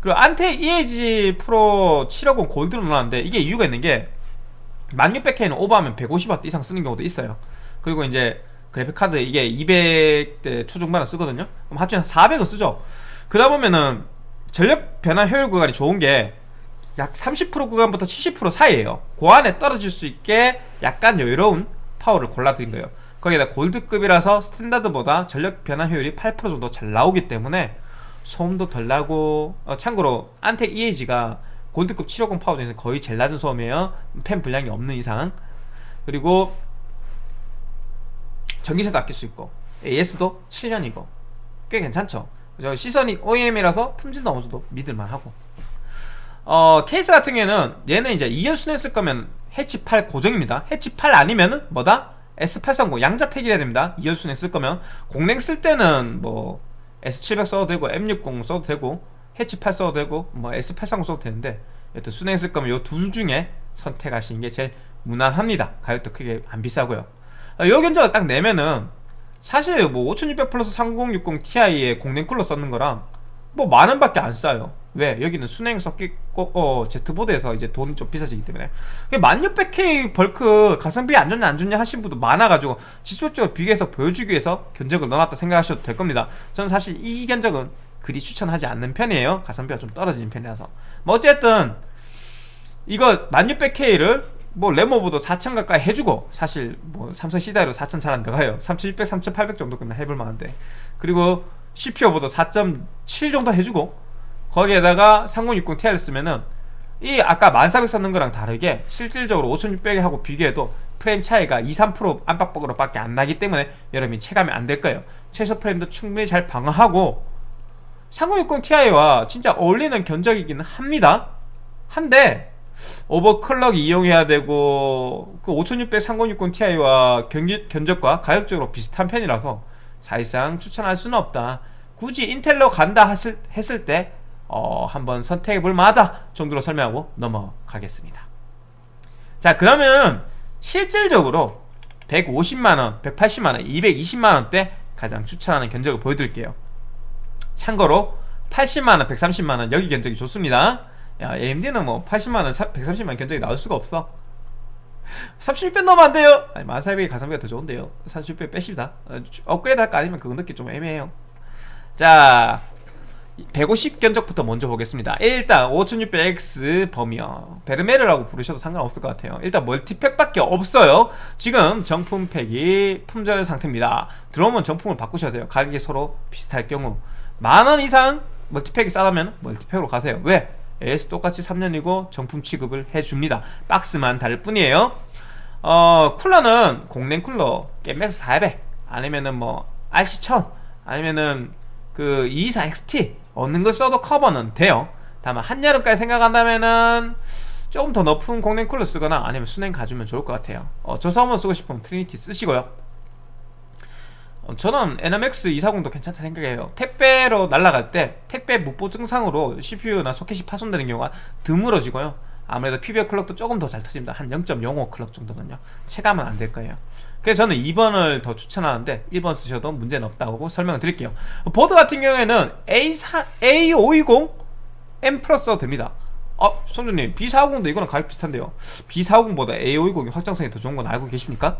그리고 안테 EAG 프로 750 골드로 나왔는데 이게 이유가 있는 게 1600K는 오버하면 150W 이상 쓰는 경우도 있어요. 그리고 이제 그래픽카드 이게 200대 초중반을 쓰거든요. 그럼 합치면 400은 쓰죠. 그러다 보면은 전력 변화 효율 구간이 좋은 게 약 30% 구간부터 70% 사이에요. 그 안에 떨어질 수 있게 약간 여유로운 파워를 골라드린 거예요. 거기다 골드급이라서 스탠다드보다 전력 변화 효율이 8% 정도 잘 나오기 때문에 소음도 덜 나고 어, 참고로 안텍 EAG가 골드급 750 파워 중에서 거의 제일 낮은 소음이에요. 팬 분량이 없는 이상. 그리고 전기세도 아낄 수 있고 AS도 7년이고 꽤 괜찮죠? 시선이 OEM이라서 품질도 어느 정도 믿을만하고 어 케이스 같은 경우에는 얘는 이제 2열 순에 쓸 거면 해치 8 고정입니다. 해치 8 아니면은 뭐다? S830 양자택이라 됩니다. 2열 순에 쓸 거면. 공랭 쓸 때는 뭐 S700 써도 되고 M60 써도 되고 해치 8 써도 되고 뭐 S830 써도 되는데 여튼 수랭 쓸 거면 요 둘 중에 선택하시는 게 제일 무난합니다. 가격도 크게 안 비싸고요. 어, 요 견적을 딱 내면은 사실 뭐5600 플러스 3060 Ti에 공랭 쿨러 썼는 거랑 뭐 만원밖에 안 싸요. 왜? 여기는 수랭 섞이고 어, Z보드에서 이제 돈이 좀 비싸지기 때문에. 1600K 벌크 가성비 안 좋냐 안 좋냐 하신 분도 많아가지고 직접적으로 비교해서 보여주기 위해서 견적을 넣어놨다 생각하셔도 될 겁니다. 저는 사실 이 견적은 그리 추천하지 않는 편이에요. 가성비가 좀 떨어지는 편이라서. 뭐 어쨌든 이거 1600K를 뭐 레모보도 4000 가까이 해주고 사실 뭐 삼성 시다로 4000잘안 들어가요. 3600, 3800 정도 끝나 해볼 만한데. 그리고 CPU보다 4.7 정도 해주고 거기에다가 3060 Ti를 쓰면은 이 아까 1400 썼는 거랑 다르게 실질적으로 5600에 하고 비교해도 프레임 차이가 2, 3% 안팎으로 밖에 안 나기 때문에 여러분이 체감이 안 될 거예요. 최소 프레임도 충분히 잘 방어하고 3060 Ti와 진짜 어울리는 견적이기는 합니다. 한데 오버클럭 이용해야 되고 그 5600 3060 Ti와 견적과 가격적으로 비슷한 편이라서 사실상 추천할 수는 없다. 굳이 인텔로 간다 했을, 했을 때 어, 한번 선택해볼 만하다 정도로 설명하고 넘어가겠습니다. 자 그러면 실질적으로 150만원, 180만원, 220만원대 가장 추천하는 견적을 보여드릴게요. 참고로 80만원, 130만원 여기 견적이 좋습니다. 야 AMD는 뭐 80만원, 130만원 견적이 나올 수가 없어 36배 넣으면 안 돼요. 아니 1400이 가성비가 더 좋은데요. 36배 빼십니다. 어, 업그레이드 할까? 아니면 그거 넣기 좀 애매해요. 자 150 견적부터 먼저 보겠습니다. 일단 5600X 범위어 베르메르라고 부르셔도 상관없을 것 같아요. 일단 멀티팩밖에 없어요. 지금 정품팩이 품절 상태입니다. 들어오면 정품을 바꾸셔야 돼요. 가격이 서로 비슷할 경우. 만원 이상 멀티팩이 싸다면 멀티팩으로 가세요. 왜? AS 똑같이 3년이고 정품 취급을 해줍니다. 박스만 다를 뿐이에요. 어 쿨러는 공랭 쿨러 겜맥스 400 아니면은 뭐 RC1000 아니면은 그 224XT 얻는 걸 써도 커버는 돼요. 다만 한여름까지 생각한다면은 조금 더 높은 공랭 쿨러 쓰거나 아니면 수랭 가주면 좋을 것 같아요. 어, 저사원 쓰고 싶으면 트리니티 쓰시고요. 어, 저는 NMX 240도 괜찮다 생각해요. 택배로 날아갈 때 택배 무보 증상으로 CPU나 소켓이 파손되는 경우가 드물어지고요. 아무래도 PBO clock도 조금 더 잘 터집니다. 한 0.05 clock 정도는요. 체감은 안 될 거예요. 그래서 저는 2번을 더 추천하는데 1번 쓰셔도 문제는 없다고 설명을 드릴게요. 보드 같은 경우에는 A4, A520 M 플러스 됩니다. 어, 손주님 B450도 이거는 가격 비슷한데요. B450보다 A520이 확장성이 더 좋은 건 알고 계십니까?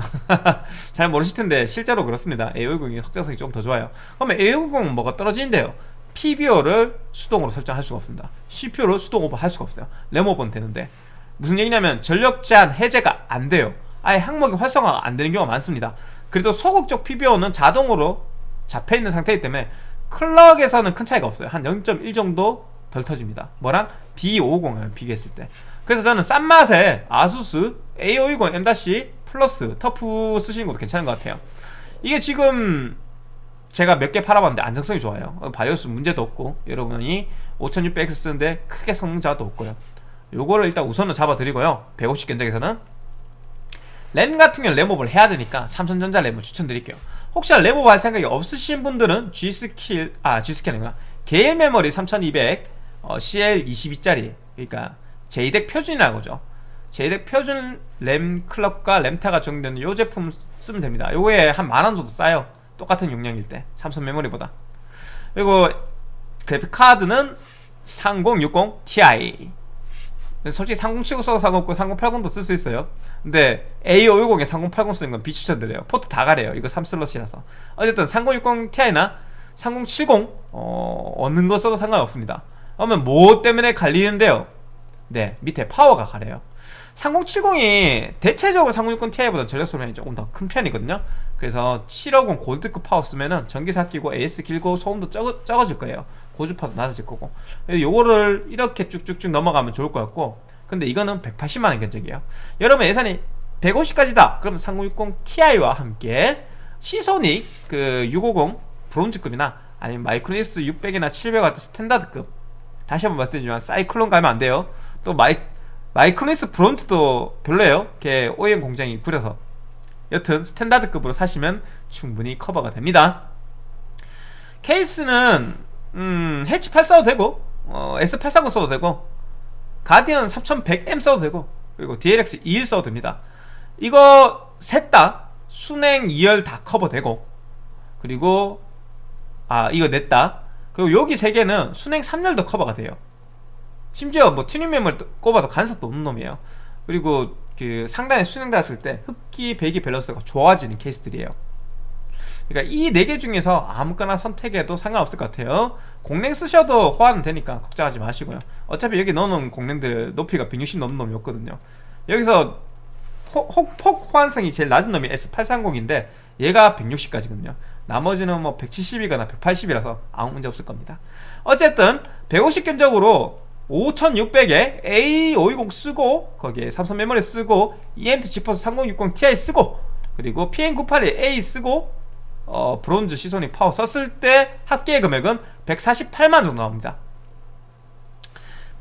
잘 모르실 텐데 실제로 그렇습니다. A520이 확장성이 좀더 좋아요. 그러면 A520은 뭐가 떨어지는데요? PBO를 수동으로 설정할 수가 없습니다. CPU를 수동 오버할 수가 없어요. 램 오버는 되는데. 무슨 얘기냐면 전력 제한 해제가 안 돼요. 아예 항목이 활성화가 안 되는 경우가 많습니다. 그래도 소극 적 PBO는 자동으로 잡혀있는 상태이기 때문에 클럭에서는 큰 차이가 없어요. 한 0.1 정도 덜 터집니다. 뭐랑? B550을 비교했을 때. 그래서 저는 싼 맛에 아수스 A520 M- 플러스 터프 쓰시는 것도 괜찮은 것 같아요. 이게 지금 제가 몇 개 팔아봤는데 안정성이 좋아요. 바이오스 문제도 없고 여러분이 5600X 쓰는데 크게 성능자도 없고요. 요거를 일단 우선은 잡아드리고요. 150 견적에서는 램 같은 경우는 램업을 해야 되니까 삼성전자 램을 추천드릴게요. 혹시나 램업 할 생각이 없으신 분들은 G스킬 아 G스킬 아니구나. 게일 메모리 3200 어, CL22짜리 그러니까 JDEC 표준이라는 JDEC 표준 램 클럭과 램타가 적용되는 이 제품 쓰면 됩니다. 요거에 한 만원 정도 싸요. 똑같은 용량일 때. 삼성 메모리보다. 그리고 그래픽 카드는 3060 Ti. 솔직히 3070 써도 상관없고 3080도 쓸 수 있어요. 근데 A510에 3080 쓰는 건 비추천드려요. 포트 다 가려요. 이거 3슬롯이라서. 어쨌든 3060 Ti나 3070 어, 어느 거 써도 상관없습니다. 그러면 뭐 때문에 갈리는데요? 네 밑에 파워가 갈려요 3070이 대체적으로 3060 Ti보다 전력 소량이 조금 더 큰 편이거든요. 그래서 750 골드급 파워 쓰면은 전기세 아끼고 AS 길고 소음도 적어, 적어질 거예요. 고주파도 낮아질 거고. 요거를 이렇게 쭉쭉쭉 넘어가면 좋을 것 같고. 근데 이거는 180만원 견적이에요. 여러분 예산이 150까지다! 그러면 3060 Ti와 함께 시소닉 그 650 브론즈급이나 아니면 마이크로닉스 600이나 700 같은 스탠다드급 다시 한번 말씀드리지만 사이클론 가면 안 돼요. 또 마이, 마이크로닉스 브론즈도 별로예요. 걔 OEM 공장이 구려서. 여튼 스탠다드급으로 사시면 충분히 커버가 됩니다. 케이스는 음, 해치 8 써도 되고 어, S830 써도 되고 가디언 3100M 써도 되고 그리고 DLX 21 써도 됩니다. 이거 셋 다 수랭 2열 다 커버되고 그리고 아 이거 냈다. 그리고 여기 세 개는 수랭 3열도 커버가 돼요 심지어 뭐 튜닝 메모리 꼽아도 간섭도 없는 놈이에요. 그리고 그 상단에 수랭 닿았을 때 흡기 배기 밸런스가 좋아지는 케이스들이에요. 그러니까 이 네 개 중에서 아무거나 선택해도 상관없을 것 같아요. 공랭 쓰셔도 호환은 되니까 걱정하지 마시고요. 어차피 여기 넣어놓은 공랭들 높이가 160 넘는 놈이 없거든요. 여기서 폭, 폭 호환성이 제일 낮은 놈이 S830인데 얘가 160까지거든요. 나머지는 뭐 170이거나 180이라서 아무 문제 없을 겁니다. 어쨌든 150 견적으로 5600에 A520 쓰고 거기에 삼성 메모리 쓰고 EMT 지퍼스 3060 Ti 쓰고 그리고 PM981A 쓰고 어, 브론즈 시소닉 파워 썼을 때 합계 금액은 148만 정도 나옵니다.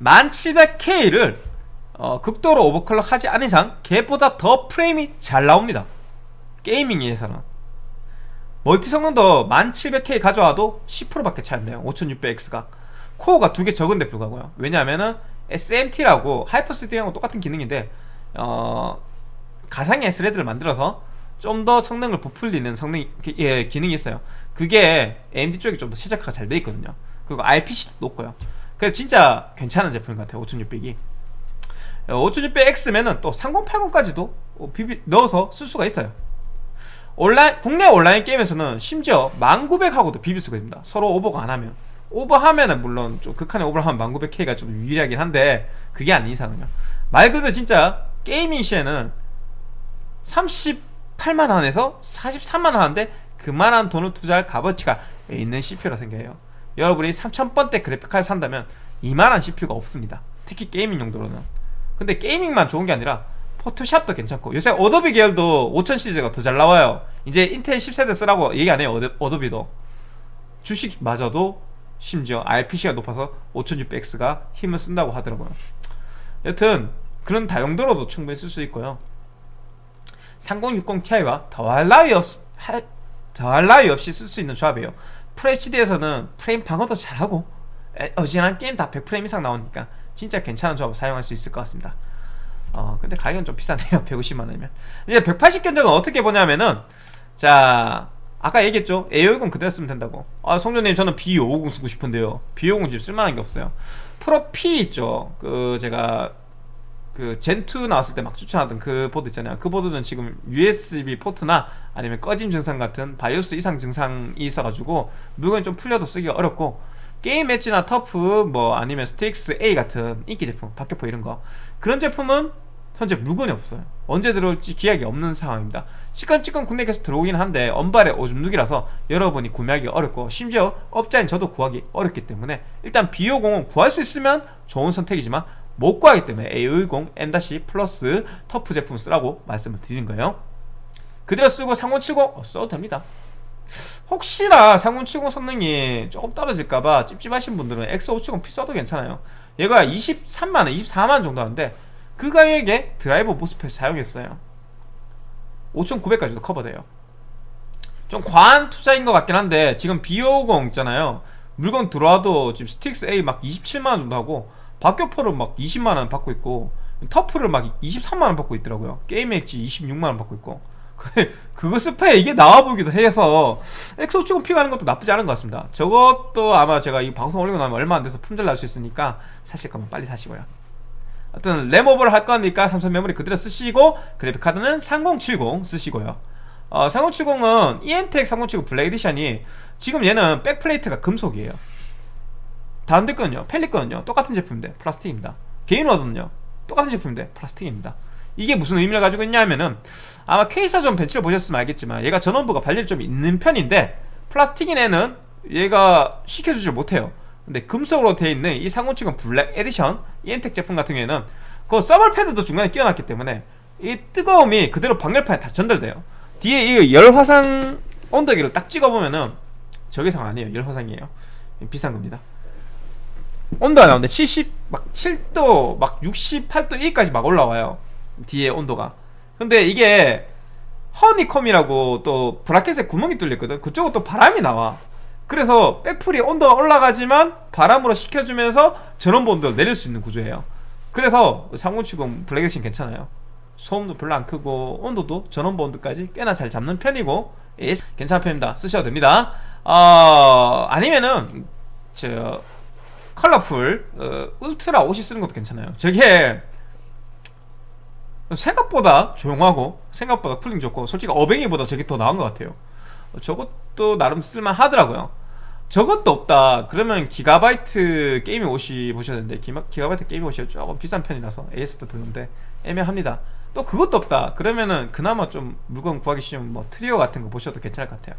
1700K를 어, 극도로 overclock 하지 않은 이상 걔보다 더 프레임이 잘 나옵니다. 게이밍에서는. 멀티 성능도 1700K 가져와도 10%밖에 차이 안 나요. 5600X가 코어가 두 개 적은데 불구하고요. 왜냐하면은 SMT라고 하이퍼스디하고 똑같은 기능인데 어, 가상의 S레드를 만들어서 좀 더 성능을 부풀리는 성능 예, 기능이 있어요. 그게 AMD 쪽이 좀 더 최적화가 잘 돼 있거든요. 그리고 IPC도 높고요. 그래서 진짜 괜찮은 제품인 것 같아요 5600이. 5600X면은 또 3080까지도 비비 넣어서 쓸 수가 있어요. 온라인 국내 온라인 게임에서는 심지어 1900하고도 비빌 수가 있습니다. 서로 오버가 안 하면 오버하면은 물론 좀 극한의 오버를 하면 1900K가 좀 유리하긴 한데 그게 아닌 이상은요. 말 그대로 진짜 게이밍 시에는 38만 원에서 43만 원 하는데 그만한 돈을 투자할 값어치가 있는 CPU라 생각해요. 여러분이 3000번대 그래픽카드 산다면 이만한 CPU가 없습니다. 특히 게이밍 용도로는. 근데 게이밍만 좋은 게 아니라 포토샵도 괜찮고 요새 어도비 계열도 5000 시리즈가 더 잘 나와요. 이제 인텔 10세대 쓰라고 얘기 안 해요 어도, 어도비도. 주식마저도 심지어 IPC가 높아서 5600X가 힘을 쓴다고 하더라고요. 여튼 그런 다용도로도 충분히 쓸 수 있고요. 3060 Ti와 더할 나위 없 더할 나위 없이 쓸 수 있는 조합이에요. FHD에서는 프레임 방어도 잘하고 어지간한 게임 다 100프레임 이상 나오니까 진짜 괜찮은 조합을 사용할 수 있을 것 같습니다. 어 근데 가격은 좀 비싸네요. 150만원이면. 이제 180 견적은 어떻게 보냐면은 자 아까 얘기했죠? A520 그대로 쓰면 된다고. 아 성조님 저는 B550 쓰고 싶은데요. B550 지금 쓸만한 게 없어요. 프로 P 있죠? 그 제가 그 Zen 2 나왔을 때 막 추천하던 그 보드 있잖아요. 그 보드는 지금 USB 포트나 아니면 꺼짐 증상 같은 바이오스 이상 증상이 있어가지고 물건이 좀 풀려도 쓰기가 어렵고 게임 엣지나 터프 뭐 아니면 Strix A 같은 인기 제품 박격포 이런 거. 그런 제품은 현재 물건이 없어요. 언제 들어올지 기약이 없는 상황입니다. 찌건찌건 국내 계속 들어오긴 한데 언 발에 오줌 누기라서 여러분이 구매하기 어렵고 심지어 업자인 저도 구하기 어렵기 때문에 일단 B550은 구할 수 있으면 좋은 선택이지만 못 구하기 때문에 A510 M- 플러스 터프 제품 쓰라고 말씀을 드리는 거예요. 그대로 쓰고 3070 어, 써도 됩니다. 혹시나 3070 성능이 조금 떨어질까봐 찝찝하신 분들은 X570P 써도 괜찮아요. 얘가 23만원, 24만원 정도 하는데 그 가격에 드라이버 모스펫 사용했어요. 5900까지도 커버돼요. 좀 과한 투자인 것 같긴 한데 지금 B50 있잖아요. 물건 들어와도 지금 스틱스 A 막 27만원 정도 하고 박격포를 막 20만원 받고 있고 터프를 막 23만원 받고 있더라고요. 게임 엣지 26만원 받고 있고. 그거 스페 이게 나와 보기도 해서 엑소 조금 피가는 것도 나쁘지 않은 것 같습니다. 저것도 아마 제가 이 방송 올리고 나면 얼마 안 돼서 품절 날 수 있으니까 사실 거면 빨리 사시고요 하여튼 램오버를 할 거니까 삼성 메모리 그대로 쓰시고 그래픽카드는 3070 쓰시고요. 어, 3070은 EMTEC 3070 Black Edition이 지금 얘는 backplate가 금속이에요. 다른 데 거는요 Palit 거는요 똑같은 제품인데 플라스틱입니다. Gainward는요 똑같은 제품인데 플라스틱입니다. 이게 무슨 의미를 가지고 있냐면은 아마 퀘이사 좀 벤치를 보셨으면 알겠지만 얘가 전원부가 발열이 좀 있는 편인데 플라스틱인 애는 얘가 식혀주질 못해요 근데 금속으로 되어 있는 이 3070 Black Edition EMTEC 제품 같은 경우에는 그 thermal pad도 중간에 끼워놨기 때문에 이 뜨거움이 그대로 방열판에 다 전달돼요. 뒤에 이 열화상 온도계를 딱 찍어보면은 저게상 아니에요. 열화상이에요. 비싼 겁니다. 온도가 나오는데 70, 막 7도, 막 68도 1까지 막 올라와요. 뒤에 온도가. 근데 이게 허니컴이라고 또 브라켓에 구멍이 뚫렸거든. 그쪽은 또 바람이 나와 그래서 백풀이 온도가 올라가지만 바람으로 식혀주면서 전원부 온도를 내릴 수 있는 구조예요. 그래서 3070 Black Edition 괜찮아요. 소음도 별로 안 크고 온도도 전원부 온도까지 꽤나 잘 잡는 편이고 예, 괜찮은 편입니다. 쓰셔도 됩니다. 어, 아니면은 저 Colorful 어, Ultra OC 쓰는 것도 괜찮아요. 저게 생각보다 조용하고 생각보다 cooling 좋고 솔직히 어뱅이보다 저게 더 나은 것 같아요. 저것도 나름 쓸만 하더라고요 저것도 없다. 그러면 Gigabyte Gaming OC 보셔야 되는데 Gigabyte Gaming OC 조금 비싼 편이라서 AS도 별론데 애매합니다. 또 그것도 없다. 그러면은 그나마 좀 물건 구하기 쉬운 뭐 Trio 같은 거 보셔도 괜찮을 것 같아요.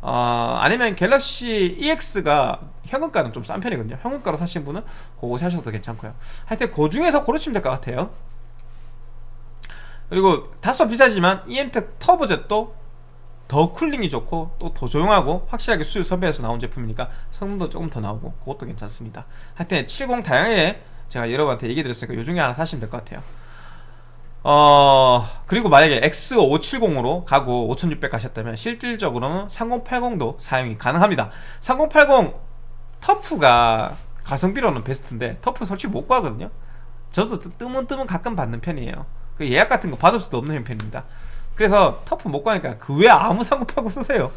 어, 아니면 갤럭시 EX가 현금가는 좀 싼 편이거든요. 현금가로 사신 분은 그거 사셔도 괜찮고요. 하여튼 그 중에서 고르시면 될 것 같아요. 그리고 다소 비싸지만 EMTEC TurboJet도 더 cooling이 좋고 또 더 조용하고 확실하게 수율 선별해서 나온 제품이니까 성능도 조금 더 나오고 그것도 괜찮습니다. 하여튼 70 다양하게 제가 여러분한테 얘기 드렸으니까 요 중에 하나 사시면 될 것 같아요. 어 그리고 만약에 X570으로 가고 5600 가셨다면 실질적으로는 3080도 사용이 가능합니다. 3080 터프가 가성비로는 베스트인데 터프 솔직히 못 구하거든요. 저도 뜨문뜨문 가끔 받는 편이에요. 그 예약 같은 거 받을 수도 없는 형편입니다 그래서 터프 못 가니까 그 외에 아무 상급하고 쓰세요.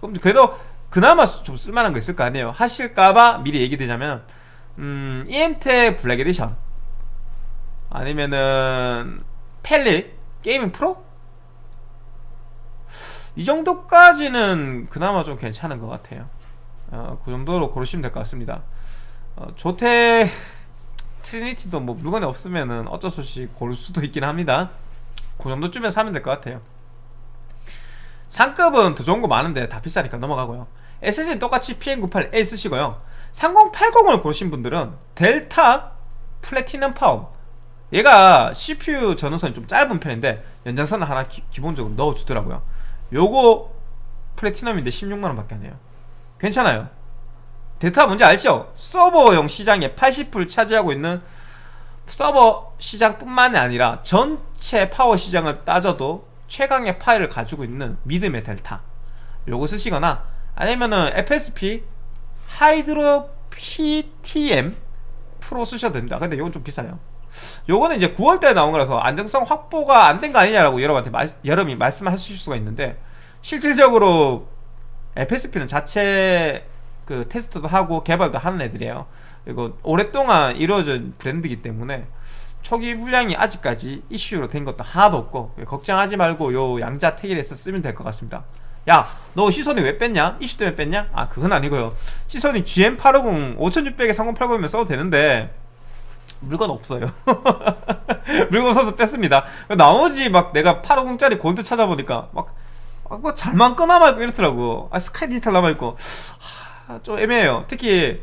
그럼 그래도 그나마 좀 쓸만한 거 있을 거 아니에요. 하실까봐 미리 얘기드리자면 음, EMTEC Black Edition. 아니면은 Palit Gaming Pro? 이 정도까지는 그나마 좀 괜찮은 것 같아요. 어, 그 정도로 고르시면 될 것 같습니다. 어, Zotac Trinity도 뭐 물건이 없으면은 어쩔 수 없이 고를 수도 있긴 합니다 그 정도쯤에 사면 될 것 같아요. 상급은 더 좋은 거 많은데 다 비싸니까 넘어가고요. SSD는 똑같이 PM98A 쓰시고요. 3080을 고르신 분들은 Delta Platinum 파워 얘가 CPU 전원선이 좀 짧은 편인데 연장선을 하나 기, 본적으로 넣어주더라고요. 요거 Platinum인데 16만원 밖에 안 해요. 괜찮아요. 데이터 뭔지 알죠? 서버용 시장의 80%를 차지하고 있는 서버 시장뿐만이 아니라 전체 파워 시장을 따져도 최강의 파이를 가지고 있는 믿음의 델타. 요거 쓰시거나 아니면은 FSP Hydro PTM Pro 쓰셔도 됩니다. 근데 요건 좀 비싸요. 요거는 이제 9월달에 나온 거라서 안정성 확보가 안 된 거 아니냐라고 여러분한테 마, 여러분이 말씀하실 수가 있는데 실질적으로 FSP는 자체 그 테스트도 하고 개발도 하는 애들이에요 그리고 오랫동안 이루어진 브랜드이기 때문에 초기 물량이 아직까지 이슈로 된 것도 하나도 없고 걱정하지 말고 요 양자 태길에서 쓰면 될 것 같습니다. 야 너 시선이 왜 뺐냐? 이슈 때문에 뺐냐? 아 그건 아니고요. 시선이 GM850 5600에 3080이면 써도 되는데 물건 없어요. 물건 써서 뺐습니다. 나머지 막 내가 850짜리 골드 찾아보니까 막, 뭐 잘만 꺼나말고 이렇더라고. 아 스카이 디지털 남아있고. 하, 좀 애매해요. 특히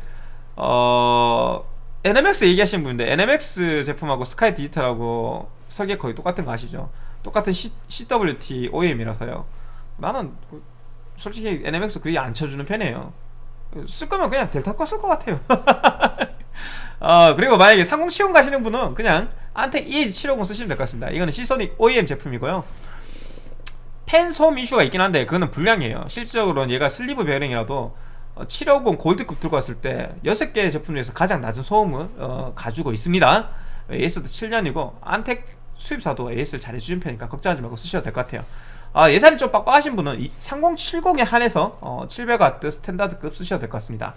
어 NMX 얘기하시는 분인데 NMX 제품하고 스카이 디지털하고 설계 거의 똑같은 거 아시죠? 똑같은 C, CWT OEM이라서요. 나는 그 솔직히 NMX 그게 안 쳐주는 편이에요. 쓸 거면 그냥 델타 거 쓸 것 같아요. 어, 그리고 만약에 3070 가시는 분은 그냥 안텍 EH750 쓰시면 될 것 같습니다. 이거는 시소닉 OEM 제품이고요. 팬 소음 이슈가 있긴 한데 그거는 불량이에요. 실질적으로는 얘가 sleeve 베어링이라도 어, 750 Gold급 들고 왔을 때 6개 제품 중에서 가장 낮은 소음을 어, 가지고 있습니다. AS도 7년이고 Antec 수입사도 AS를 잘 해주는 편이니까 걱정하지 말고 쓰셔도 될 것 같아요. 아, 예산이 좀 빡빡하신 분은 3070에 한해서 어, 700W standard급 쓰셔도 될 것 같습니다.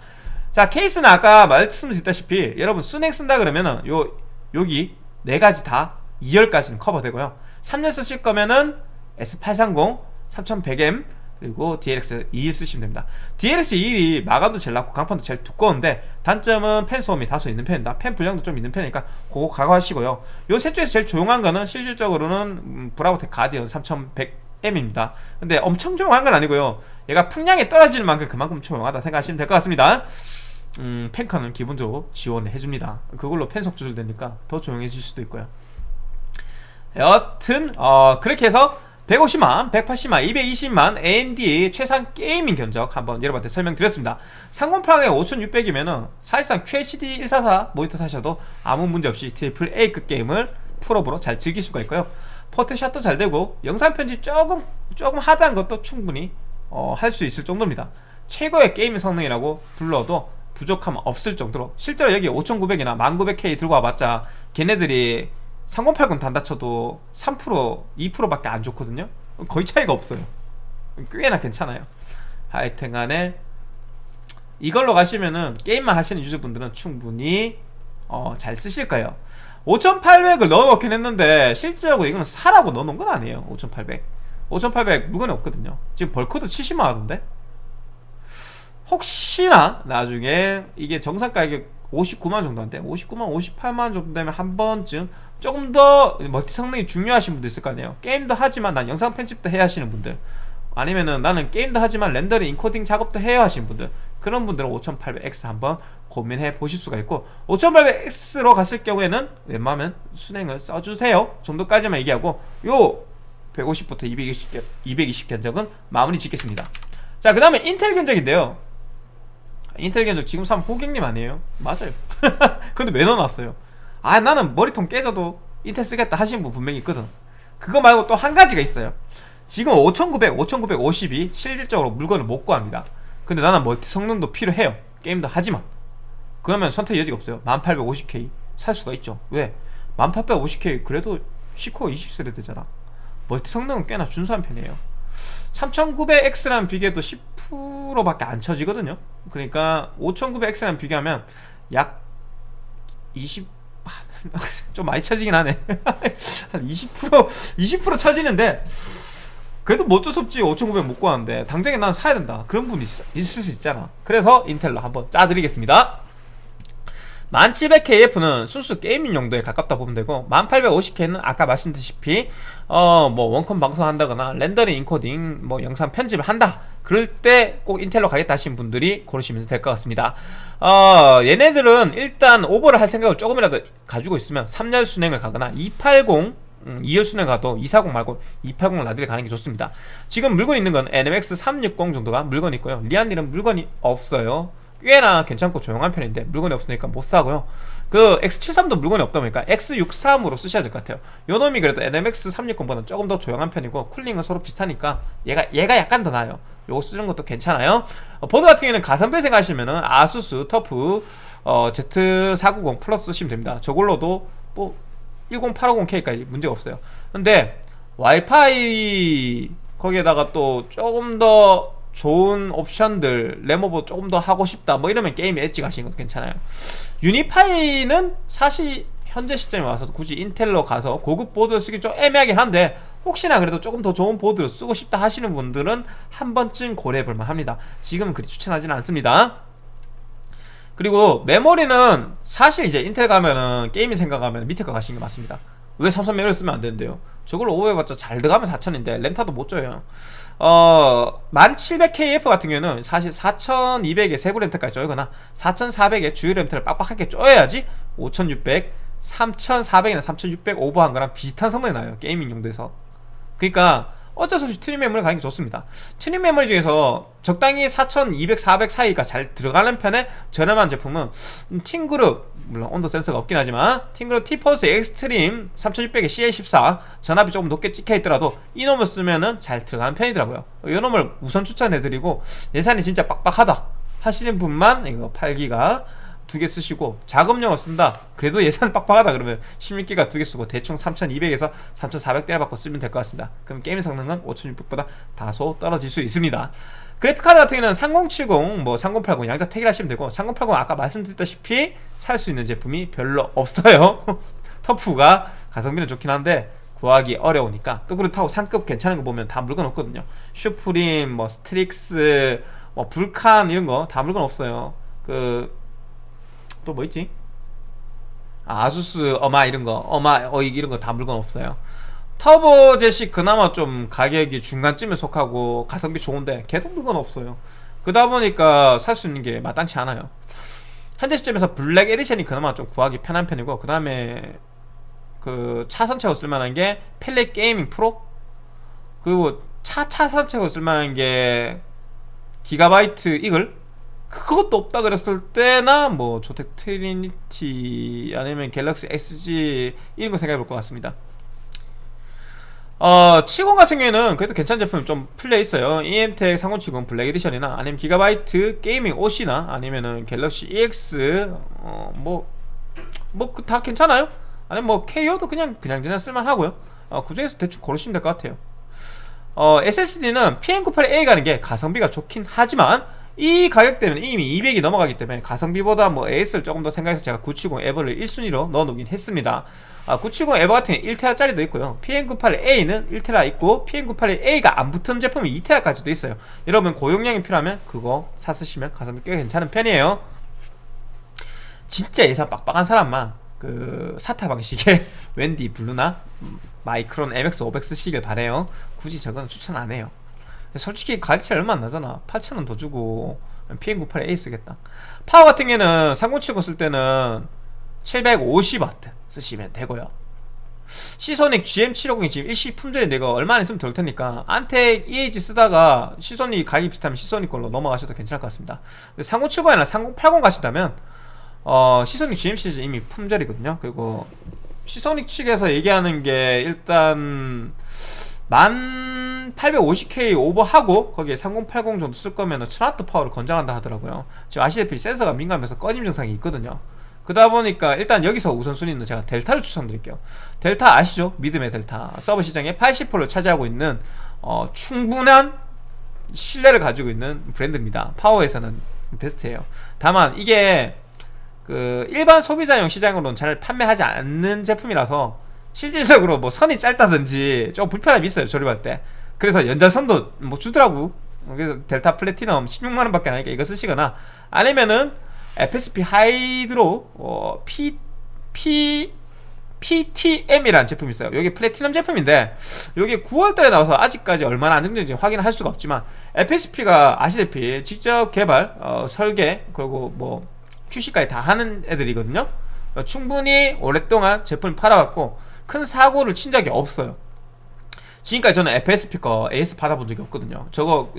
자 케이스는 아까 말씀드렸다시피 여러분 수랭 쓴다 그러면은 요 여기 네 가지 다 2열까지는 커버되고요. 3열 쓰실 거면은 S830 3100M 그리고 DLX 2일 쓰시면 됩니다. DLX 2일이 마감도 제일 낮고 강판도 제일 두꺼운데 단점은 팬 소음이 다소 있는 편입니다. 팬 분량도 좀 있는 편이니까 그거 각오하시고요. 요 셋 중에서 제일 조용한 거는 실질적으로는 음, 브라보텍 가디언 3100M입니다. 근데 엄청 조용한 건 아니고요. 얘가 풍량이 떨어지는 만큼 그만큼 조용하다 생각하시면 될 것 같습니다. 음, 팬컨은 기본적으로 지원을 해줍니다. 그걸로 팬속 조절되니까 더 조용해질 수도 있고요. 여튼 어, 그렇게 해서 150만, 180만, 220만 AMD 최상 gaming 견적 한번 여러분한테 설명드렸습니다. 3080에 5600이면은 사실상 QHD 144 모니터 사셔도 아무 문제 없이 triple A급 게임을 풀옵으로 잘 즐길 수가 있고요. 포토샵도 잘 되고 영상 편집 조금 조금 하드한 것도 충분히 어, 할 수 있을 정도입니다. 최고의 게임 성능이라고 불러도 부족함 없을 정도로 실제로 여기 5900이나 1900K 들고 와봤자 걔네들이 3080 단다 쳐도 3% 2%밖에 안 좋거든요? 거의 차이가 없어요. 꽤나 괜찮아요. 하여튼 간에 이걸로 가시면은 게임만 하시는 유저분들은 충분히 어, 잘 쓰실 거예요. 5800을 넣어놓긴 했는데 실제적으로 이거는 사라고 넣어놓은 건 아니에요 5800 5800 물건이 없거든요. 지금 벌크도 70만 하던데? 혹시나 나중에 이게 정상 가격 59만 정도인데? 59만 58만 정도 되면 한 번쯤 조금 더 멀티 성능이 중요하신 분도 있을 거 아니에요. 게임도 하지만 난 영상 편집도 해야 하시는 분들. 아니면은 나는 게임도 하지만 렌더링 인코딩 작업도 해야 하시는 분들. 그런 분들은 5800X 한번 고민해 보실 수가 있고 5800X로 갔을 경우에는 웬만하면 순행을 써주세요. 정도까지만 얘기하고 요 150부터 220, 220 견적은 마무리 짓겠습니다. 자 그 다음에 인텔 견적인데요. 인텔 견적 지금 사면 고객님 아니에요? 맞아요. 근데 왜 넣어놨어요? 아 나는 머리통 깨져도 인텔 쓰겠다 하시는 분 분명히 있거든. 그거 말고 또 한 가지가 있어요. 지금 5900, 5950이 실질적으로 물건을 못 구합니다. 근데 나는 멀티 성능도 필요해요. 게임도 하지만. 그러면 선택 여지가 없어요. 1850K 살 수가 있죠. 왜? 1850K 그래도 C코어 20스레드잖아. 멀티 성능은 꽤나 준수한 편이에요. 3900X랑 비교해도 10%밖에 안 쳐지거든요. 그러니까 5900X랑 비교하면 약 20... 좀 많이 쳐지긴 하네. 한 20% 20% 쳐지는데 그래도 뭐 어쩔 수 없지. 5900 못 구하는데 당장에 난 사야 된다. 그런 분이 있, 있을 수 있잖아. 그래서 인텔로 한번 짜드리겠습니다 10700KF는 순수 gaming 용도에 가깝다 보면 되고 10850K는 아까 말씀드렸다시피 어 뭐 원컴 방송한다거나 렌더링 인코딩 뭐 영상 편집을 한다. 그럴 때 꼭 인텔로 가겠다 하신 분들이 고르시면 될 것 같습니다. 어 얘네들은 일단 오버를 할 생각을 조금이라도 가지고 있으면 3열 수랭을 가거나 280 음, 2열 수랭 가도 240 말고 280 rad를 가는 게 좋습니다. 지금 물건 있는 건 NMX 360 정도가 물건 있고요. Lian Li는 물건이 없어요 꽤나 괜찮고 조용한 편인데 물건이 없으니까 못 사고요. 그 X73도 물건이 없다 보니까 X63으로 쓰셔야 될 것 같아요. 요 놈이 그래도 NMX 360보다는 조금 더 조용한 편이고 cooling은 서로 비슷하니까 얘가 얘가 약간 더 나아요. 요거 쓰는 것도 괜찮아요. 어, 보드 같은 경우에는 가성비 생각하시면은 ASUS TUF 어, Z490 Plus 쓰시면 됩니다. 저걸로도 뭐 10850K까지 문제가 없어요. 근데 와이파이 거기에다가 또 조금 더 좋은 옵션들 램오버 조금 더 하고 싶다 뭐 이러면 게임 엣지 가시는 것도 괜찮아요. 유니파이는 사실 현재 시점에 와서 굳이 인텔로 가서 고급 보드를 쓰기 좀 애매하긴 한데 혹시나 그래도 조금 더 좋은 보드를 쓰고 싶다 하시는 분들은 한 번쯤 고려해 볼만 합니다. 지금은 그리 추천하지는 않습니다. 그리고 메모리는 사실 이제 인텔 가면은 게임이 생각하면 밑에 거 가시는 게 맞습니다. 왜 삼성 메모리 쓰면 안 되는데요? 저걸로 오해봤자 잘 들어가면 4천인데 렌타도 못 줘요 어 1700KF 같은 경우는 사실 4200에 세부 렌트까지 쪼이거나. 4400에 주요 렌트를 빡빡하게 쪼여야지 5600 3400이나 3600 오버한 거랑 비슷한 성능이 나요 gaming 용도에서. 그러니까 어쩔 수 없이 튜닝 메모리 가는 게 좋습니다. 튜닝 메모리 중에서 적당히 4200, 400 사이가 잘 들어가는 편의 저렴한 제품은 팀그룹 물론 온도 센서가 없긴 하지만 팀그룹 티포스 엑스트림 3600에 CL14 전압이 조금 높게 찍혀 있더라도 이 놈을 쓰면은 잘 들어가는 편이더라고요. 이 놈을 우선 추천해드리고 예산이 진짜 빡빡하다 하시는 분만 이거 8기가 두 개 쓰시고 작업용을 쓴다. 그래도 예산 빡빡하다 그러면 16기가 두 개 쓰고 대충 3200에서 3400대를 받고 쓰면 될 것 같습니다. 그럼 게임 성능은 5600보다 다소 떨어질 수 있습니다. 그래픽카드 같은 경우는 3070, 뭐 3080 양자 택일 하시면 되고 3080 아까 말씀드렸다시피 살 수 있는 제품이 별로 없어요. 터프가 가성비는 좋긴 한데 구하기 어려우니까 또 그렇다고 상급 괜찮은 거 보면 다 물건 없거든요. 슈프림, 뭐 스트릭스, 뭐 불칸 이런 거 다 물건 없어요. 그 또 뭐 있지? 아, 아수스 어마 이런 거 어마 어이 이런 거 다 물건 없어요. 터보젯이 그나마 좀 가격이 중간쯤에 속하고 가성비 좋은데 걔도 물건 없어요. 그러다 보니까 살 수 있는 게 마땅치 않아요. 현재 시점에서 블랙 에디션이 그나마 좀 구하기 편한 편이고 그 다음에 그 차선책으로 쓸만한 게 팰릿 게이밍 프로? 그리고 차 차선책으로 쓸만한 게 기가바이트 이글 그것도 없다 그랬을 때나 뭐 조텍 트리니티 아니면 갤럭시 SG 이런 거 생각해 볼 것 같습니다 어, 70 같은 경우에는 그래도 괜찮은 제품이 좀 풀려 있어요. 이엠텍 3070 블랙 에디션이나 아니면 기가바이트 게이밍 OC나 아니면은 갤럭시 EX 어, 뭐뭐다 괜찮아요. 아니면 뭐 KO도 그냥 그냥 그냥 쓸만 하고요. 어, 그 중에서 대충 고르시면 될 것 같아요. 어, SSD는 PM98A 가는 게 가성비가 좋긴 하지만 이 가격대면 이미 200이 넘어가기 때문에 가성비보다 뭐 AS를 조금 더 생각해서 제가 970 에버를 1순위로 넣어놓긴 했습니다. 아, 970 에버 같은 경우는 1테라짜리도 있고요. PM98A는 1테라 있고 PM98A가 안 붙은 제품이 2테라까지도 있어요. 여러분 고용량이 필요하면 그거 사 쓰시면 가성비 꽤 괜찮은 편이에요. 진짜 예산 빡빡한 사람만 그 SATA 방식의 WD 블루나 마이크론 MX 500 쓰시길 바래요. 굳이 저건 추천 안 해요 솔직히 가격 차이 얼마 안 나잖아. 8,000원 더 주고 PM98A 쓰겠다. 파워 같은 경우는 3070 쓸 때는 750W 쓰시면 되고요. 시소닉 GM750이 지금 일시 품절이네 얘가 얼마 안 있으면 될 테니까 안텍 EH 쓰다가 시소닉 가격이 비슷하면 시소닉 걸로 넘어가셔도 괜찮을 것 같습니다. 3070 아니라 3080 가시다면 어, 시소닉 GM 시리즈 이미 품절이거든요. 그리고 시소닉 측에서 얘기하는 게 일단 1850K 오버하고 거기에 3080 정도 쓸 거면 1000W 파워를 권장한다 하더라고요. 지금 아시다시피 센서가 민감해서 꺼짐 증상이 있거든요. 그러다 보니까 일단 여기서 우선순위는 제가 델타를 추천드릴게요. 델타 아시죠? 믿음의 델타. 서버 시장에 80%를 차지하고 있는 어, 충분한 신뢰를 가지고 있는 브랜드입니다. 파워에서는 베스트예요. 다만 이게 그 일반 소비자용 시장으로는 잘 판매하지 않는 제품이라서 실질적으로 뭐 선이 짧다든지 좀 불편함이 있어요 조립할 때. 그래서 연장선도 뭐 주더라고. 그래서 델타 플래티넘 16만원 밖에 안 하니까 이거 쓰시거나 아니면은 FSP 하이드로 어, P, P, PTM이라는 제품이 있어요. 여기 플래티넘 제품인데 여기 9월달에 나와서 아직까지 얼마나 안정적인지 확인할 수가 없지만 FSP가 아시다시피 직접 개발, 어, 설계 그리고 뭐 출시까지 다 하는 애들이거든요. 어, 충분히 오랫동안 제품을 팔아왔고 큰 사고를 친 적이 없어요. 지금까지 저는 FSP 거 AS 받아본 적이 없거든요. 저거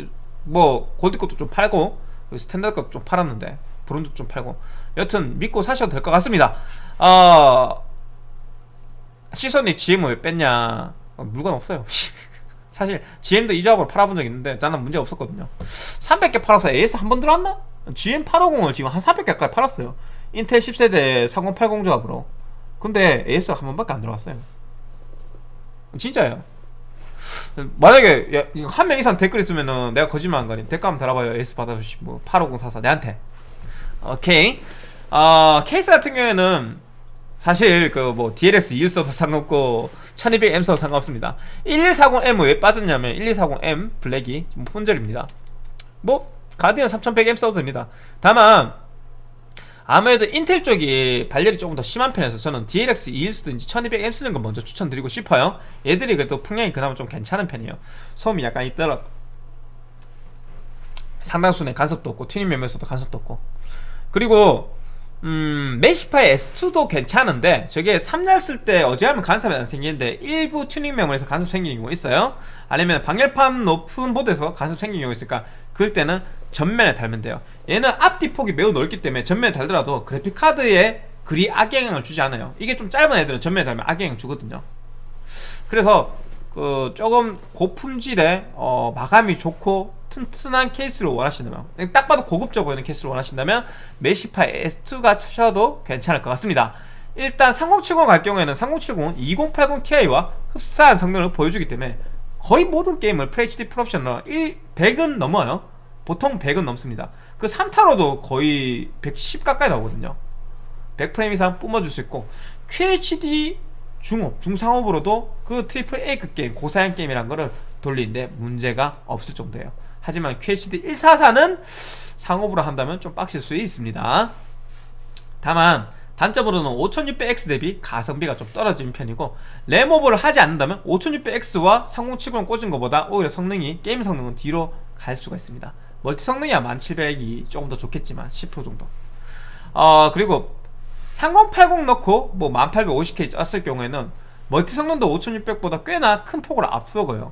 뭐 골드 것도 좀 팔고 standard 것도 좀 팔았는데 브론도 좀 팔고. 여튼 믿고 사셔도 될 것 같습니다. 어... 시선이 GM을 왜 뺐냐? 어, 물건 없어요. 사실 GM도 이 조합으로 팔아본 적 있는데 나는 문제 없었거든요. 300개 팔아서 AS 한 번 들어왔나? GM 850을 지금 한 400개 가까이 팔았어요. 인텔 10세대 3080 조합으로 근데 AS가 한 번밖에 안 들어왔어요. 진짜예요? 만약에 한 명 이상 댓글 있으면은 내가 거짓말한 거니 댓글 한번 달아봐요. AS 받아주시 뭐 85044 내한테. 오케이. 어, 케이스 같은 경우에는 사실 그 뭐 DLX 2 써도 상관없고 1200M 써도 상관없습니다. 1140M 왜 빠졌냐면 1140M 블랙이 품절입니다. 뭐 가디언 3100M 써도 됩니다. 다만 아무래도 인텔 쪽이 발열이 조금 더 심한 편이라서 저는 DLX 2일 쓰든지 1200M 쓰는 거 먼저 추천드리고 싶어요. 얘들이 그래도 풍량이 그나마 좀 괜찮은 편이에요. 소음이 약간 있더라도 상단 수냉 간섭도 없고 튜닝 면에서도 간섭도 없고. 그리고 음, 메시파이 S2도 괜찮은데 저게 3열 쓸 때 어지간하면 간섭이 안 생기는데 일부 튜닝 메모리에서 간섭 생기는 경우 있어요. 아니면 방열판 높은 보드에서 간섭 생기는 경우 있으니까 그럴 때는 전면에 달면 돼요. 얘는 앞뒤 폭이 매우 넓기 때문에 전면에 달더라도 그래픽카드에 그리 악영향을 주지 않아요. 이게 좀 짧은 애들은 전면에 달면 악영향 주거든요. 그래서 그 조금 고품질의 어, 마감이 좋고 튼튼한 케이스를 원하신다면 딱 봐도 고급져 보이는 케이스를 원하신다면 메시파 S2가 차셔도 괜찮을 것 같습니다. 일단 3070 갈 경우에는 3070은 2080 Ti와 흡사한 성능을 보여주기 때문에 거의 모든 게임을 FHD 풀옵션으로 1, 100은 넘어요 보통 100은 넘습니다. 그 3타로도 거의 110 가까이 나오거든요. 100프레임 이상 뿜어줄 수 있고 QHD 중옵, 중상옵으로도 그 triple A급 게임, 고사양 게임이란 거를 돌리는데 문제가 없을 정도예요. 하지만 QHD 144는 상옵으로 한다면 좀 빡셀 수 있습니다. 다만 단점으로는 5600X 대비 가성비가 좀 떨어지는 편이고 램오버를 하지 않는다면 5600X와 3070을 꽂은 것보다 오히려 성능이 게임 성능은 뒤로 갈 수가 있습니다 멀티 성능이야 1700이 조금 더 좋겠지만 10% 정도. 어 그리고 3080 넣고 뭐 1850K 짰을 경우에는 멀티 성능도 5600보다 꽤나 큰 폭으로 앞서고요.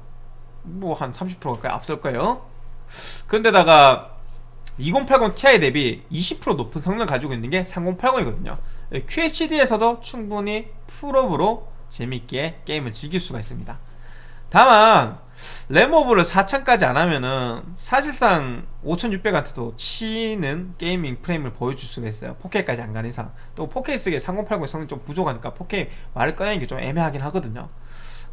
뭐 한 30% 가까이 앞설 거예요. 근데다가 2080 Ti 대비 20% 높은 성능을 가지고 있는 게 3080이거든요. QHD에서도 충분히 풀옵으로 재밌게 게임을 즐길 수가 있습니다. 다만 램오버를 4000까지 안하면은 사실상 5600한테도 지는 gaming 프레임을 보여줄 수가 있어요. 4K까지 안 가는 이상. 또 4K 쓰기에 3080 성능이 좀 부족하니까 4K 말을 꺼내는 게 좀 애매하긴 하거든요.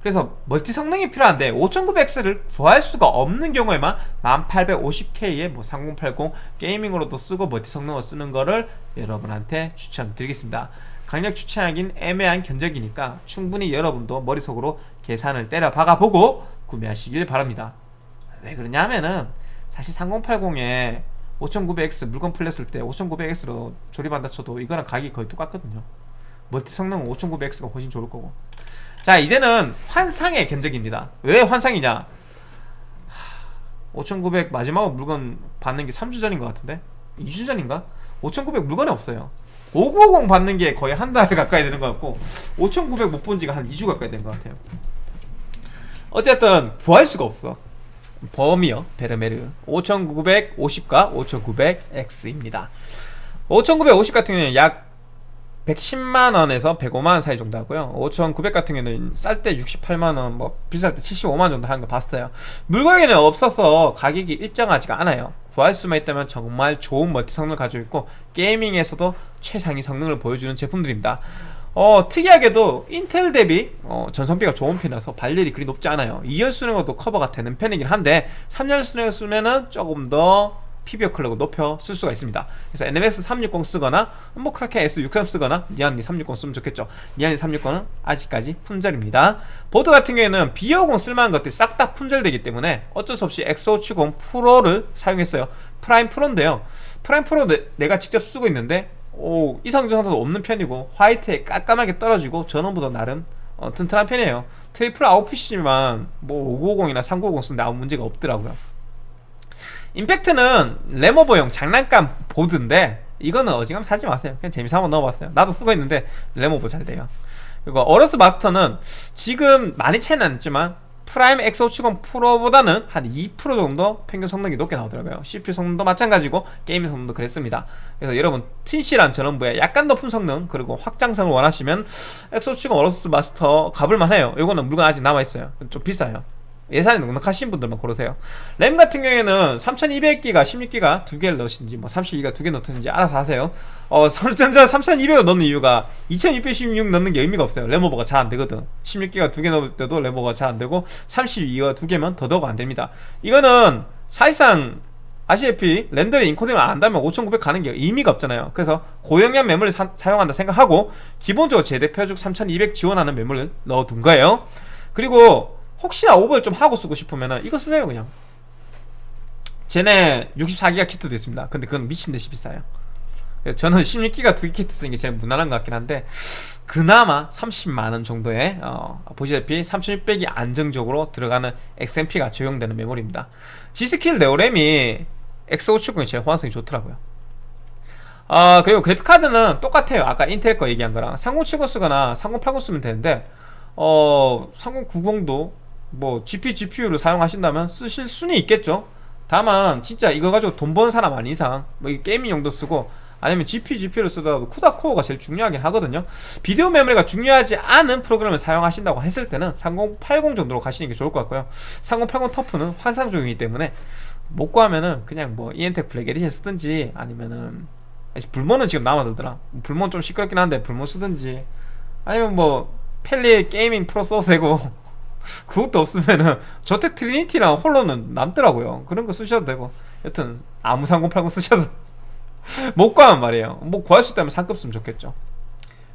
그래서 멀티 성능이 필요한데 5900X를 구할 수가 없는 경우에만 1850K에 뭐3080 게이밍으로도 쓰고 멀티 성능을 쓰는 거를 여러분한테 추천드리겠습니다. 강력 추천하긴 애매한 견적이니까 충분히 여러분도 머릿속으로 계산을 때려 박아보고 구매하시길 바랍니다. 왜 그러냐 하면은 사실 3080에 5900X 물건 풀렸을 때 5900X로 조립한다 쳐도 이거랑 가격이 거의 똑같거든요. 멀티 성능은 5900X가 훨씬 좋을 거고. 자 이제는 환상의 견적입니다. 왜 환상이냐? 5900 마지막으로 물건 받는 게 3주 전인 것 같은데? 2주 전인가? 5900 물건이 없어요. 5950 받는 게 거의 한 달 가까이 되는 것 같고 5900 못 본 지가 한 2주 가까이 된 것 같아요 어쨌든 구할 수가 없어. 범위요 베르메르. 5950과 5900X입니다. 5950 같은 경우는 약 110만원에서 105만원 사이 정도 하고요. 5900 같은 경우는 쌀 때 68만원 뭐 비쌀 때 75만원 정도 하는 거 봤어요. 물건이 없어서 가격이 일정하지가 않아요. 구할 수만 있다면 정말 좋은 멀티 성능을 가지고 있고 gaming에서도 최상위 성능을 보여주는 제품들입니다 어, 특이하게도 인텔 대비 어, 전성비가 좋은 편이라서 발열이 그리 높지 않아요. 2열 수냉으로도 커버가 되는 편이긴 한데 3열 수냉을 쓰면은 조금 더 PBO 클럭을 높여 쓸 수가 있습니다. 그래서 NMX 360 쓰거나 뭐 크라켄 X63 쓰거나 리안리 360 쓰면 좋겠죠. 리안리 360은 아직까지 품절입니다. 보드 같은 경우에는 B50 쓸만한 것들이 싹 다 품절되기 때문에 어쩔 수 없이 X570 프로를 사용했어요. 프라임 프로인데요. 프라임 프로 내, 내가 직접 쓰고 있는데 오, 이상 증상 하나도 없는 편이고 화이트에 깔끔하게 떨어지고 전원부도 다 나름 어, 튼튼한 편이에요. 트리플 아웃핏이지만 뭐 5950이나 3950 쓰는데 아무 문제가 없더라고요. 임팩트는 램오버용 장난감 보드인데 이거는 어지간하면 사지 마세요. 그냥 재미삼아 넣어봤어요. 나도 쓰고 있는데 램오버 잘 돼요. 그리고 어로스 마스터는 지금 많이 차이는 안 나지만 프라임 X570 프로보다는 한 2% 정도 평균 성능이 높게 나오더라고요. CPU 성능도 마찬가지고 게임 성능도 그랬습니다. 그래서 여러분 튼실한 전원부에 약간 높은 성능 그리고 확장성을 원하시면 X570 어로스 마스터 가볼만 해요. 이거는 물건 아직 남아있어요. 좀 비싸요 예산이 넉넉하신 분들만 고르세요. 램 같은 경우에는 3200기가 16기가 두 개를 넣으시는지 뭐 32기가 두 개 넣든지 알아서 하세요. 어 삼성전자 3200을 넣는 이유가 2616 넣는 게 의미가 없어요. 램 오버가 잘 안되거든. 16기가 두 개 넣을 때도 램 오버가 잘 안되고 32기가 두 개면 더더욱 안됩니다. 이거는 사실상 아시다시피 렌더링 인코딩을 안 한다면 5900 가는 게 의미가 없잖아요. 그래서 고용량 메모리를 사, 용한다 생각하고 기본적으로 제대 표적 3200 지원하는 메모리를 넣어둔 거예요. 그리고 혹시나 오버를 좀 하고 쓰고 싶으면 이거 쓰세요 그냥. 쟤네 64기가 키트도 있습니다. 근데 그건 미친듯이 비싸요. 저는 16기가 두 개 키트 쓰는 게 제일 무난한 것 같긴 한데 그나마 30만원 정도의 어, 보시다시피 3600이 안정적으로 들어가는 XMP가 적용되는 메모리입니다. G스킬 네오램이 X570이 제일 호환성이 좋더라고요. 아 그리고 그래픽카드는 똑같아요. 아까 인텔 거 얘기한 거랑. 3070 쓰거나 3080 쓰면 되는데 어 3090도 뭐 GP, GPU를 사용하신다면 쓰실 수는 있겠죠. 다만 진짜 이거 가지고 돈 버는 사람 아닌 이상 뭐 gaming 용도 쓰고 아니면 GPU, GPU를 쓰더라도 CUDA 코어가 제일 중요하긴 하거든요. 비디오 메모리가 중요하지 않은 프로그램을 사용하신다고 했을 때는 3080 정도로 가시는 게 좋을 것 같고요. 3080 터프는 환상종이기 때문에 못 구하면은 그냥 뭐 이엠텍 블랙 에디션 쓰든지 아니면은 불모는 지금 남아돌더라. 불모는 좀 시끄럽긴 한데 불모 쓰든지 아니면 뭐 Palit GamingPro 써도 되고 그것도 없으면은 ZOTAC Trinity랑 HOLO는 남더라고요. 그런 거 쓰셔도 되고. 여튼 아무 3080 쓰셔도 못 구하면 말이에요. 뭐 구할 수 있다면 상급 쓰면 좋겠죠.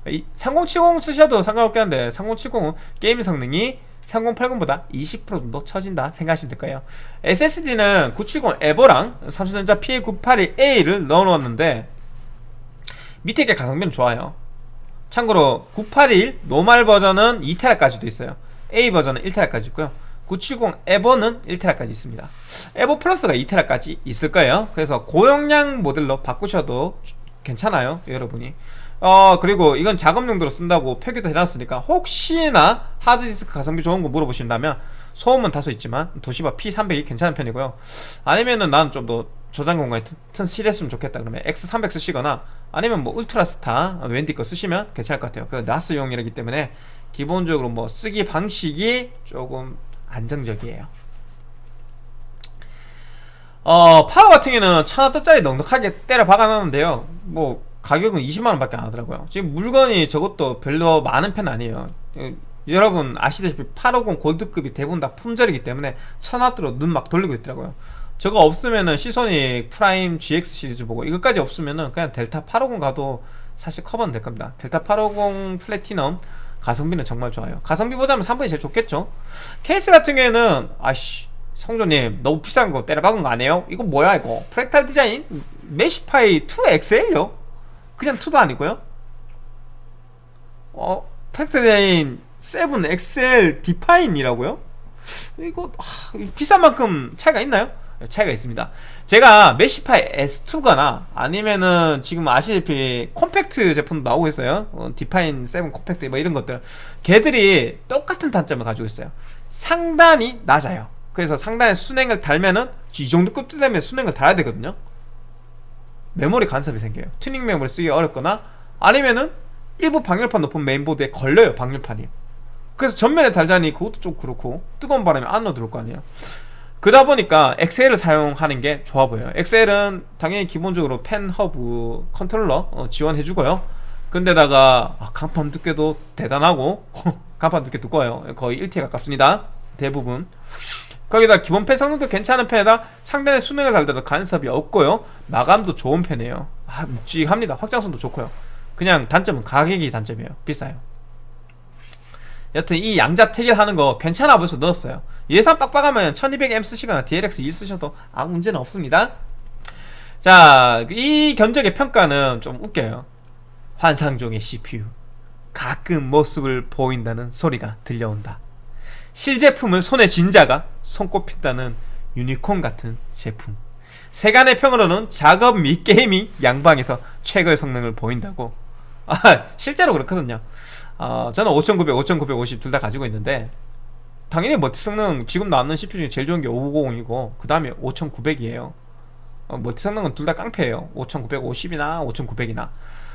이 3070 쓰셔도 상관없긴 한데 3070은 게임 성능이 3080보다 20% 정도 처진다 생각하시면 될 거예요. SSD는 970 EVO랑 삼성전자 PM981a를 넣어놓았는데 밑에 게 가성비는 좋아요. 참고로 981 노말 버전은 2테라까지도 있어요 A 버전은 1테라까지 있고요. 970 에버는 1테라까지 있습니다. 에버 플러스가 2테라까지 있을 거예요. 그래서 고용량 모델로 바꾸셔도 괜찮아요 여러분이. 어 그리고 이건 작업 용도로 쓴다고 표기도 해놨으니까 혹시나 하드디스크 가성비 좋은 거 물어보신다면 소음은 다소 있지만 도시바 P300이 괜찮은 편이고요. 아니면은 난 좀 더 저장 공간이 튼 실했으면 좋겠다. 그러면 X300 쓰시거나 아니면 뭐 울트라스타 웬디 거 쓰시면 괜찮을 것 같아요. 그 나스용이라기 때문에 기본적으로 뭐 쓰기 방식이 조금 안정적이에요. 어 파워 같은 경우는 천원짜리 넉넉하게 때려 박아놨는데요. 뭐 가격은 20만원 밖에 안 하더라고요. 지금 물건이 저것도 별로 많은 편 아니에요. 여러분 아시다시피 850 골드급이 대부분 다 품절이기 때문에 천원대로 눈 막 돌리고 있더라고요. 저거 없으면은 Seasonic Prime GX 시리즈 보고 이것까지 없으면은 그냥 델타 850 가도 사실 커버는 될 겁니다. 델타 850 플래티넘 가성비는 정말 좋아요 가성비 보자면 3번이 제일 좋겠죠 케이스 같은 경우에는 아씨 성조님 너무 비싼 거 때려 박은 거 아니에요? 이거 뭐야 이거 Fractal Design Meshify 2 XL요? 그냥 2도 아니고요 어 프랙탈 디자인 7XL 디파인이라고요? 이거 아, 비싼 만큼 차이가 있나요? 차이가 있습니다 제가 Meshify S2라거나 아니면은 지금 아시다시피 콤팩트 제품도 나오고 있어요. 어, Define 7 Compact 뭐 이런 것들. 걔들이 똑같은 단점을 가지고 있어요. 상단이 낮아요. 그래서 상단에 수냉을 달면은 이 정도 급도 되면 수냉을 달아야 되거든요. 메모리 간섭이 생겨요. 튜닝 메모리 쓰기 어렵거나 아니면은 일부 방열판 높은 메인보드에 걸려요 방열판이. 그래서 전면에 달자니 그것도 좀 그렇고 뜨거운 바람이 안으로 들어올 거 아니에요 그러다 보니까 XL을 사용하는 게 좋아 보여요. XL은 당연히 기본적으로 팬 허브 컨트롤러 어, 지원해주고요. 근데다가 아, 강판 두께도 대단하고 강판 두께 두꺼워요. 거의 1T에 가깝습니다. 대부분. 거기다 기본 팬 성능도 괜찮은 팬에다 상단에 수냉을 달더라도 간섭이 없고요. 마감도 좋은 편이에요. 아 묵직합니다. 확장성도 좋고요. 그냥 단점은 가격이 단점이에요. 비싸요 여튼 이 양자 태결하는 거 괜찮아 보여서 넣었어요. 예산 빡빡하면 1200M 쓰시거나 DLX 1 쓰셔도 아무 문제는 없습니다. 자 이 견적의 평가는 좀 웃겨요. 환상종의 CPU 가끔 모습을 보인다는 소리가 들려온다. 실제품을 손에 쥔 자가 손꼽힌다는 유니콘 같은 제품. 세간의 평으로는 작업 및 gaming 양방에서 최고의 성능을 보인다고. 아 실제로 그렇거든요 어, 저는 5900, 5950 둘 다 가지고 있는데 당연히 multi 성능 지금 나왔는 CPU 중에 제일 좋은 게 5950이고 그 다음에 5900이에요. 어, multi 성능은 둘 다 깡패예요. 5950이나 5900이나.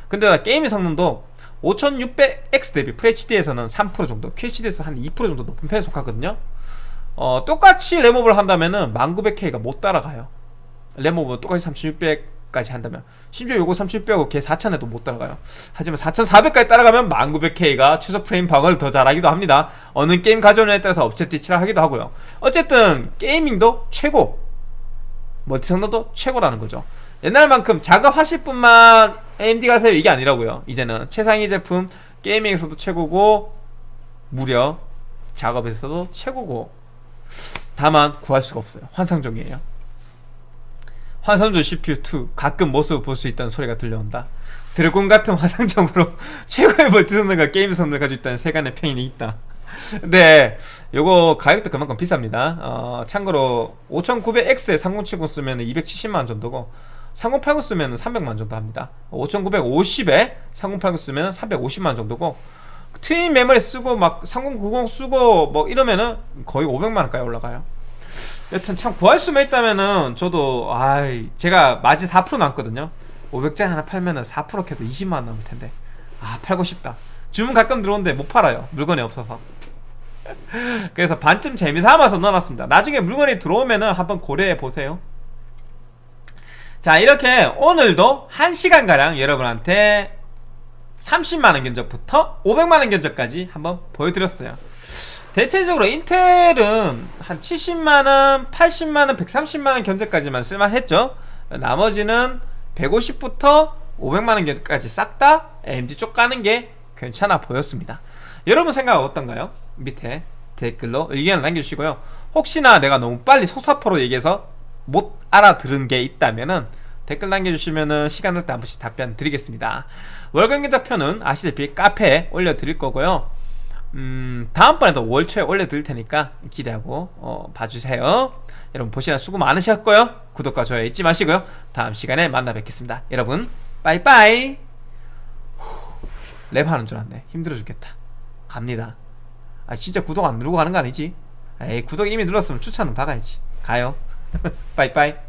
근데 게임 성능도 5600X 대비 FHD에서는 3% 정도 QHD에서 한 2% 정도 높은 편에 속하거든요. 어, 똑같이 램업을 한다면은 10900K가 못 따라가요. 램업은 똑같이 3600 까지 한다면. 심지어 요거 3600하고 걔 4000에도 못 따라가요. 하지만 4400까지 따라가면 10900K가 최소 프레임 방어를 더 잘하기도 합니다. 어느 게임 가져오냐에 따라서 엎치 뒤치를 하기도 하고요. 어쨌든 gaming도 최고. multi 성능도 최고라는 거죠. 옛날마냥 작업하실 분만 AMD 가세요. 이게 아니라고요. 이제는 최상위 제품 게이밍에서도 최고고 무려 작업에서도 최고고. 다만 구할 수가 없어요. 환상종이에요 환상종 CPU2 가끔 모습을 볼 수 있다는 소리가 들려온다. 드래곤 같은 화상종으로 최고의 성능과 게임 성능을 가지고 있다는 세간의 평인이 있다. 네 요거 가격도 그만큼 비쌉니다. 어, 참고로 5900X에 3070 쓰면 270만원 정도고 3080 쓰면 300만 정도 합니다. 5950에 3080 쓰면 350만 정도고 트윈 메모리 쓰고 막 3090 쓰고 뭐 이러면은 거의 500만원까지 올라가요 여튼 참 구할 수만 있다면은 저도 아이 제가 마진 4% 남거든요. 500짜리 하나 팔면은 4% 캐도 20만원 남을 텐데. 아 팔고 싶다. 주문 가끔 들어오는데 못 팔아요. 물건이 없어서. 그래서 반쯤 재미삼아서 넣어놨습니다. 나중에 물건이 들어오면은 한번 고려해 보세요. 자 이렇게 오늘도 1시간가량 여러분한테 30만원 견적부터 500만원 견적까지 한번 보여드렸어요. 대체적으로 인텔은 한 70만원, 80만원, 130만원 견적까지만 쓸만했죠. 나머지는 150부터 500만원 견적까지 싹다 AMD 쪽 가는 게 괜찮아 보였습니다. 여러분 생각 어떤가요? 밑에 댓글로 의견을 남겨주시고요. 혹시나 내가 너무 빨리 소사포로 얘기해서 못 알아들은 게 있다면은 댓글 남겨주시면은 시간 날때한 번씩 답변 드리겠습니다. 월간 견적표는 아시다시피 카페에 올려드릴 거고요 음, 다음번에도 월 초에 올려드릴 테니까 기대하고 어, 봐주세요. 여러분 보시나 수고 많으셨고요. 구독과 좋아요 잊지 마시고요. 다음 시간에 만나 뵙겠습니다. 여러분 빠이빠이! 랩하는 줄 알았네. 힘들어 죽겠다. 갑니다. 아 진짜 구독 안 누르고 가는 거 아니지? 에이 구독 이미 눌렀으면 추천은 박아야지. 가요. 빠이빠이